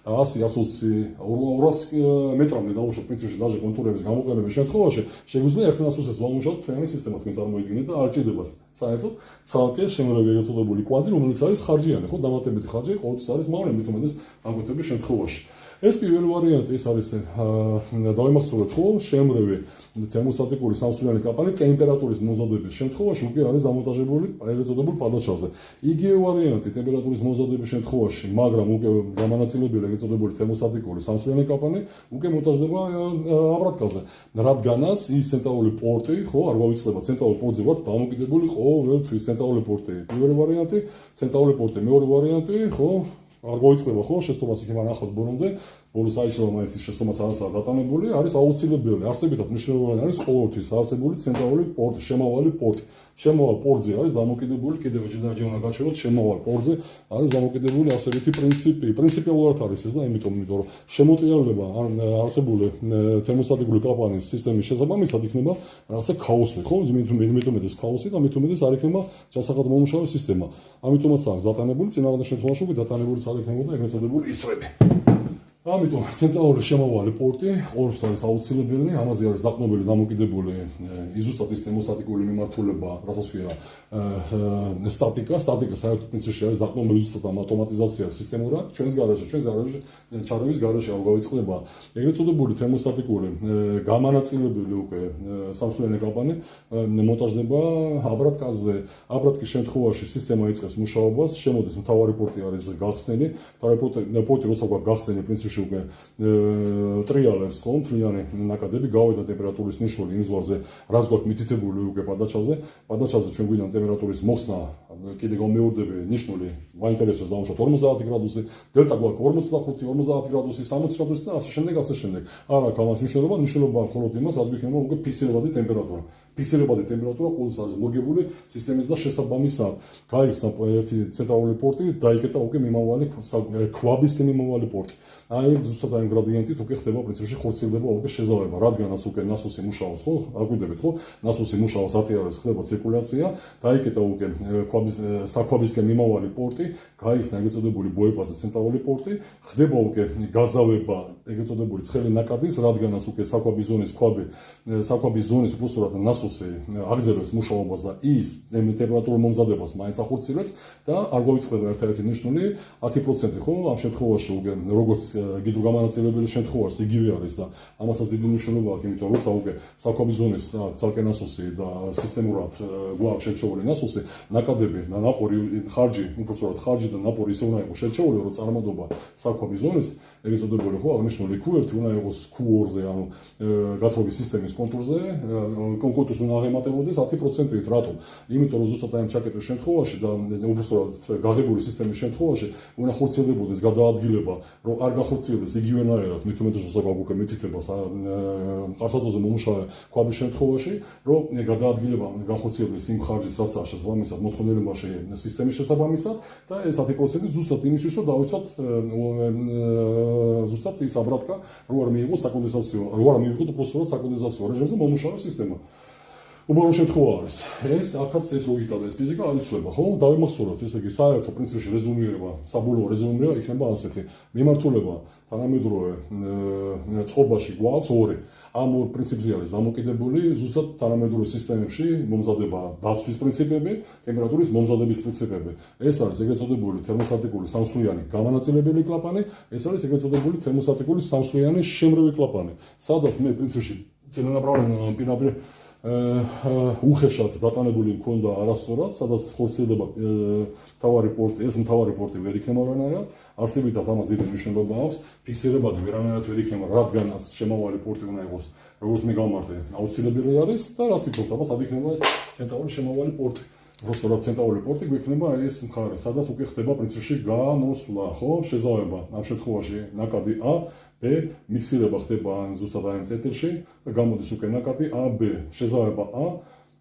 S1: 100 120 200 მეტრამდე დაუშვათ პრინციპში დაჟე კონტურების გამოყენების შემთხვევაში შეგვიძლია ერთთან ნასოსს ვამუშავოთ თრიანი სისტემა თქვენ წარმოიდგინეთ და არ ჭირდება საერთოდ ცალკე შემოგვიგე გაწოდებული კვადრი რომელიც არის ხარჯიანი ხო დამატებითი ხარჯი ყოველთვის არის მაგრამ მით უმეტეს განკუთვნების შემთხვევაში. ეს პირველი ვარიანტი ის არის დავიმახსოვრეთ ხო შემრევი თერმოსტატიკური სამსვლიანი კაპანი ტემპერატურის მომზადების შემთხვევაში უკვე არის დამონტაჟებული ეგრეთ წოდებული პადაჩაზე. იგივე ვარიანტი ტემპერატურის მომზადების შემთხვევაში, მაგრამ უკვე გამანაწილებელი ეგრეთ წოდებული თერმოსტატიკური სამსვლიანი კაპანი უკვე მონტაჟდება აბრატკაზე. რადგანაც ის ცენტრალური პორტი, ხო, არ გავიწყდება ცენტრალური პორტზე ვარ დამოკიდებული ყოველთვის ცენტრალური პორტი. პირველი ვარიანტი, ცენტრალური პორტი, მეორე ვარიანტი, ხო, არ მოიწდება ხო შეცდომას იქ მანახოთ ბორომდე ბოლოს აიშალა მაისის შეცდომას არასაა დატანებული არის აუცილებელი არსებითად მნიშვნელოვანი არის ყოველთვის არსებული ცენტრალური პორტი შემავალი პორტი. შემავალ პორტზე არის დამოკიდებული კიდევ ჯერ უნდა გაჩვენოთ შემავალ პორტზე არის დამოკიდებული ასეთი პრინციპი. პრინციპიულად არის ეს და იმიტომ იმიტომ რომ შემოტიალება არსებული თერმოსტატიკური კლაპანის სისტემის შესაბამისად იქნება რაღაცა ქაოსი ხო? იმიტომ ეს ქაოსი და მით უმეტეს არ იქნება ჩასახად მომუშავე სისტემა. ამიტომაც არის დატანებული წინააღმდეგ შემთხვევაში უკვე დატანებული არ იქნებოდა ეგრეთ წოდებული ისრები ამიტომ ცენტრალური შემოვალი პორტი ორს არის აუცილებელი, ამაზე არის დაყნობილი დამოკიდებული იზუსტატ სისტემოსტატიკური მიმართულება, რასაც ქვია სტატიკა, სტატიკა საერთოდ პრინციპში არის დაყნობილი იზუსტატ ავტომატიზაცია სისტემურად, ჩვენს გარაჟში, ჩვენს გარაჟში, ჩაროვის გარაჟში არ გავიწყდება ეგრეთ წოდებული თერმოსტატიკური გამანაწილებელი უკვე სამსვლელი კლაპანი მონტაჟდება აბრატკაზე, აბრატკის შემთხვევაში სისტემა იწყებს მუშაობას, შემოდის მთავარი პორტი არის გახსნილი, მთავარი პორტი პორტი როცა გვაგახსნილი პრინციპში ჯერში უკვე ტრიალებს ხო მთლიანი ნაკადები გავედა ტემპერატურის ნიშნული იმ ზღვარზე რაც გვაქვს მითითებული უკვე პადაჩაზე. პადაჩაზე ჩვენ გვინდა ტემპერატურის მოხსნა კიდე გამეორდები ნიშნული მაინტერესებს დავუშვათ 50 გრადუსი დელტა გვაქვს 45 50 გრადუსი 60 გრადუსი და ასე შემდეგ ასე შემდეგ. არა ქალას მნიშვნელობა მნიშვნელობა მხოლოდ იმას რაც გვიქნება უკვე ფიქსირებადი ტემპერატურა. ფიქსირებადი ტემპერატურა ყოველთვის არის მორგებული სისტემის და შესაბამისად გაიხსნა ერთი ცენტრალური პორტი დაიკეტა უკვე მიმავალი ქვაბისკენ მიმავალი პორტი აი ზუსტად აი გრადიენტით უკვე ხდება პრინციპში ხორციელდება უკვე შეზავება. რადგანაც უკვე ნასოსი მუშაობს ხო? აკვირდებით ხო? ნასოსი მუშაობს ატიარებს ხდება ცირკულაცია დაიკეტა უკვე ქვაბის საქვაბისკენ მიმავალი პორტი გაიხსნა ეგრეთ წოდებული ბოეპაზე ცენტრალური პორტი. ხდება უკვე გაზავება ეგრეთ წოდებული ცხელი ნაკადის რადგანაც უკვე საქვაბის ზონის ქვაბი საქვაბის ზონის უბრალოდ ნასოსი აგზელებს მუშაობას და ის ტემპერატურულ მომზადებას მაინც ახორციელებს და არ გვიწდება ერთ-ერთი ნიშნული 10% ხო? ამ შემთხვევაში უკვე როგორც გიდროგამანაწილებელი შემთხვევაში იგივე არის და ამასაც დიდი მნიშვნელობა აქვს, იმიტომ რომ როცა უკვე საკვები ზონის ცალკე ნასოსი და სისტემურად გვაქვს შეჩეული ნასოსი, ნაკადები ნაპორი ხარჯი, უბრალოდ ხარჯი და ნაპორი ისე უნდა იყოს შეჩეული, რომ წარმოდობა საკვები ზონის, ეგრეთ წოდებული ხო, აღნიშნული Q1 უნდა იყოს Q2-ზე, ანუ გათხოვების სისტემის კონტურზე, კონკურსს უნდა აღემატებოდეს 10%-ით, რატომ? იმიტომ რომ ზუსტად ამ ჩაკეტვის შემთხვევაში და უბრალოდ გაღებული სისტემის შემთხვევაში უნდა ხორციელდებოდეს გადაადგილება, რომ არ გახორციელდეს იგივენაირად მით უმეტეს მოსაგავ უკვე მითითებას ყარსაცოზე მომუშავე ქვაბის შემთხვევაში რომ გადაადგილება გახორციელდეს იმ ხარჯის რაც არ შესაბამისად მოთხოვნილებაში სისტემის შესაბამისად და ეს 10% ზუსტად იმისთვის რომ დავიცოთ ზუსტად ის აბრატკა რო არ მიიღოს საკონდენსაციო რო არ მიიღოს უბრალოდ საკონდენსაციო რეჟიმზე მომუშავე სისტემა უბრალოდ შემთხვევა არის. ეს აქაც ეს ლოგიკა და ეს ფიზიკა არ იცვლება, ხო? დავიმახსოვროთ, ესე იგი, საერთო პრინციპში რეზუმირება, საბოლოო რეზუმირება იქნება ასეთი. მიმართულება თანამედროვე წყობაში გვაქვს ორი. ამ ორ პრინციპზე არის დამოკიდებული ზუსტად თანამედროვე სისტემებში მომზადება დაცვის პრინციპები, ტემპერატურის მომზადების პრინციპები. ეს არის ეგრეთ წოდებული თერმოსტატიკური სამსვლიანი გამანაწილებელი კლაპანი, ეს არის ეგრეთ წოდებული თერმოსტატიკური სამსვლიანი შემრევი კლაპანი. სადაც მე პრინციპში წინანაპრავლენ პირდაპირ უხეშად დატანებული მქონდა არასწორად, სადაც ხორციელდება თავარი პორტი, ეს თავარი პორტი ვერ იქნება რანაირად, არსებითად ამას დიდი მნიშვნელობა აქვს, ფიქსირებადი ვერანაირად ვერ იქნება, რადგანაც შემავალი პორტი უნდა იყოს, როგორც მე გამარტე, აუცილებელი არის და რას ფიქრობთ, აბა სად იქნება ეს ცენტრალური შემავალი პორტი? როსორად ცენტრალური პორტი გვექნება ეს მხარე, სადაც უკვე ხდება პრინციპში გამოსვლა, ხო, შეზავება ამ შემთხვევაში ნაკადი A B მიქსირება ხდება ან ზუსტად აი ცენტრში და გამოდის უკვე ნაკადი A B შეზავება A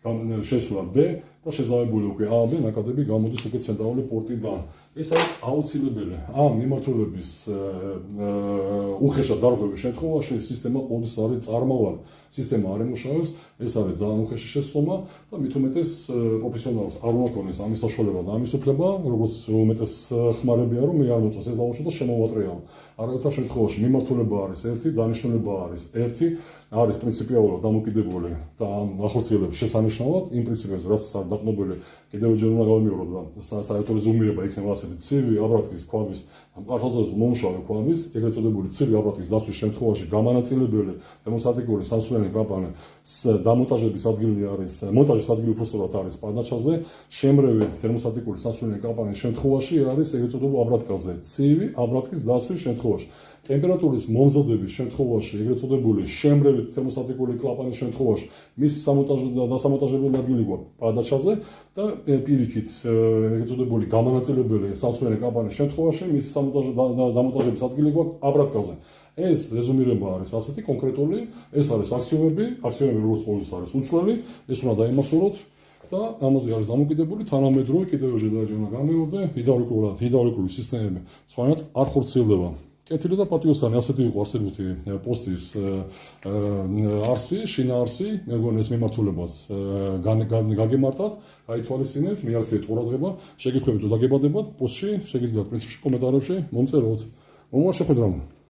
S1: შესვლა D და შეზავებული უკვე A B ნაკადები გამოდის უკვე ცენტრალური პორტიდან. ეს არის აუცილებელი. ამ მიმართულების უხეშად დარღვევის შემთხვევაში სისტემა ყოველთვის არის წარმავალი. სისტემა არ ემუშავებს ეს არის ძალიან უხეში შესწომა და მით უმეტეს პროფესიონალს არ უნდა ქონდეს ამის საშუალება და ამის უფლება როგორც უმეტეს ხმარებია რომ მე არ მოწოს ეს დაუშვათ და შემოვატრიალო არავითარ შემთხვევაში მიმართულება არის ერთი დანიშნულება არის ერთი არის პრინციპიულად დამოკიდებული და ახორციელებს შესანიშნავად იმ პრინციპებს რაც არ დაყნობილი კიდევ ჯერ უნდა გავიმეორო და საერთოდ ზუმირება იქნება ასეთი ცივი აბრატკის ქვაბის პარტოზოს მომშავე ქვაბის ეგრეთ წოდებული ცივი აბრატკის დაცვის შემთხვევაში გამანაწილებელი დემონსტრატიული სამსვლიანი კამპანი დამონტაჟების ადგილი არის მონტაჟის ადგილი უბრალოდ არის პანაჩაზე. შემრევი თერმოსტატიკური სამსვლიანი კამპანიის შემთხვევაში არის ეგრეთ წოდებული აბრატკაზე ცივი აბრატკის დაცვის შემთხვევაში ტემპერატურის მომზადების შემთხვევაში, ეგრეთ წოდებული შემრევი თერმოსტატიკური კლაპანის შემთხვევაში, მის სამონტაჟო და დასამონტაჟებელი ადგილი გვაქვს პადაჩაზე და პირიქით, ეგრეთ წოდებული გამანაწილებელი სამსვენი კლაპანის შემთხვევაში, მის სამონტაჟო და დამონტაჟების ადგილი გვაქვს აბრატკაზე. ეს რეზუმირება არის ასეთი კონკრეტული, ეს არის აქსიომები, აქსიომები როგორც ყოველთვის არის უცვლელი, ეს უნდა დაიმახსოვროთ. და ამაზე არის დამოკიდებული თანამედროვე კიდევ დაჯერმა გამეორდა ჰიდრაულიკურად ჰიდრაულიკური სისტემები სხვანაირად არ ხორციელდება კეთილი და პატიოსანი ასეთი იყო არსებითი პოსტის არსი, შინა არსი, მე მგონი ეს მიმართულებას გაგემართათ, გაითვალისწინეთ, მე არსებით ყურადღება, შეგიძლიათ თუ დაგებადებათ პოსტში, შეგიძლიათ პრინციპში კომენტარებში მომწეროთ. მომავალ შეხვედრამდე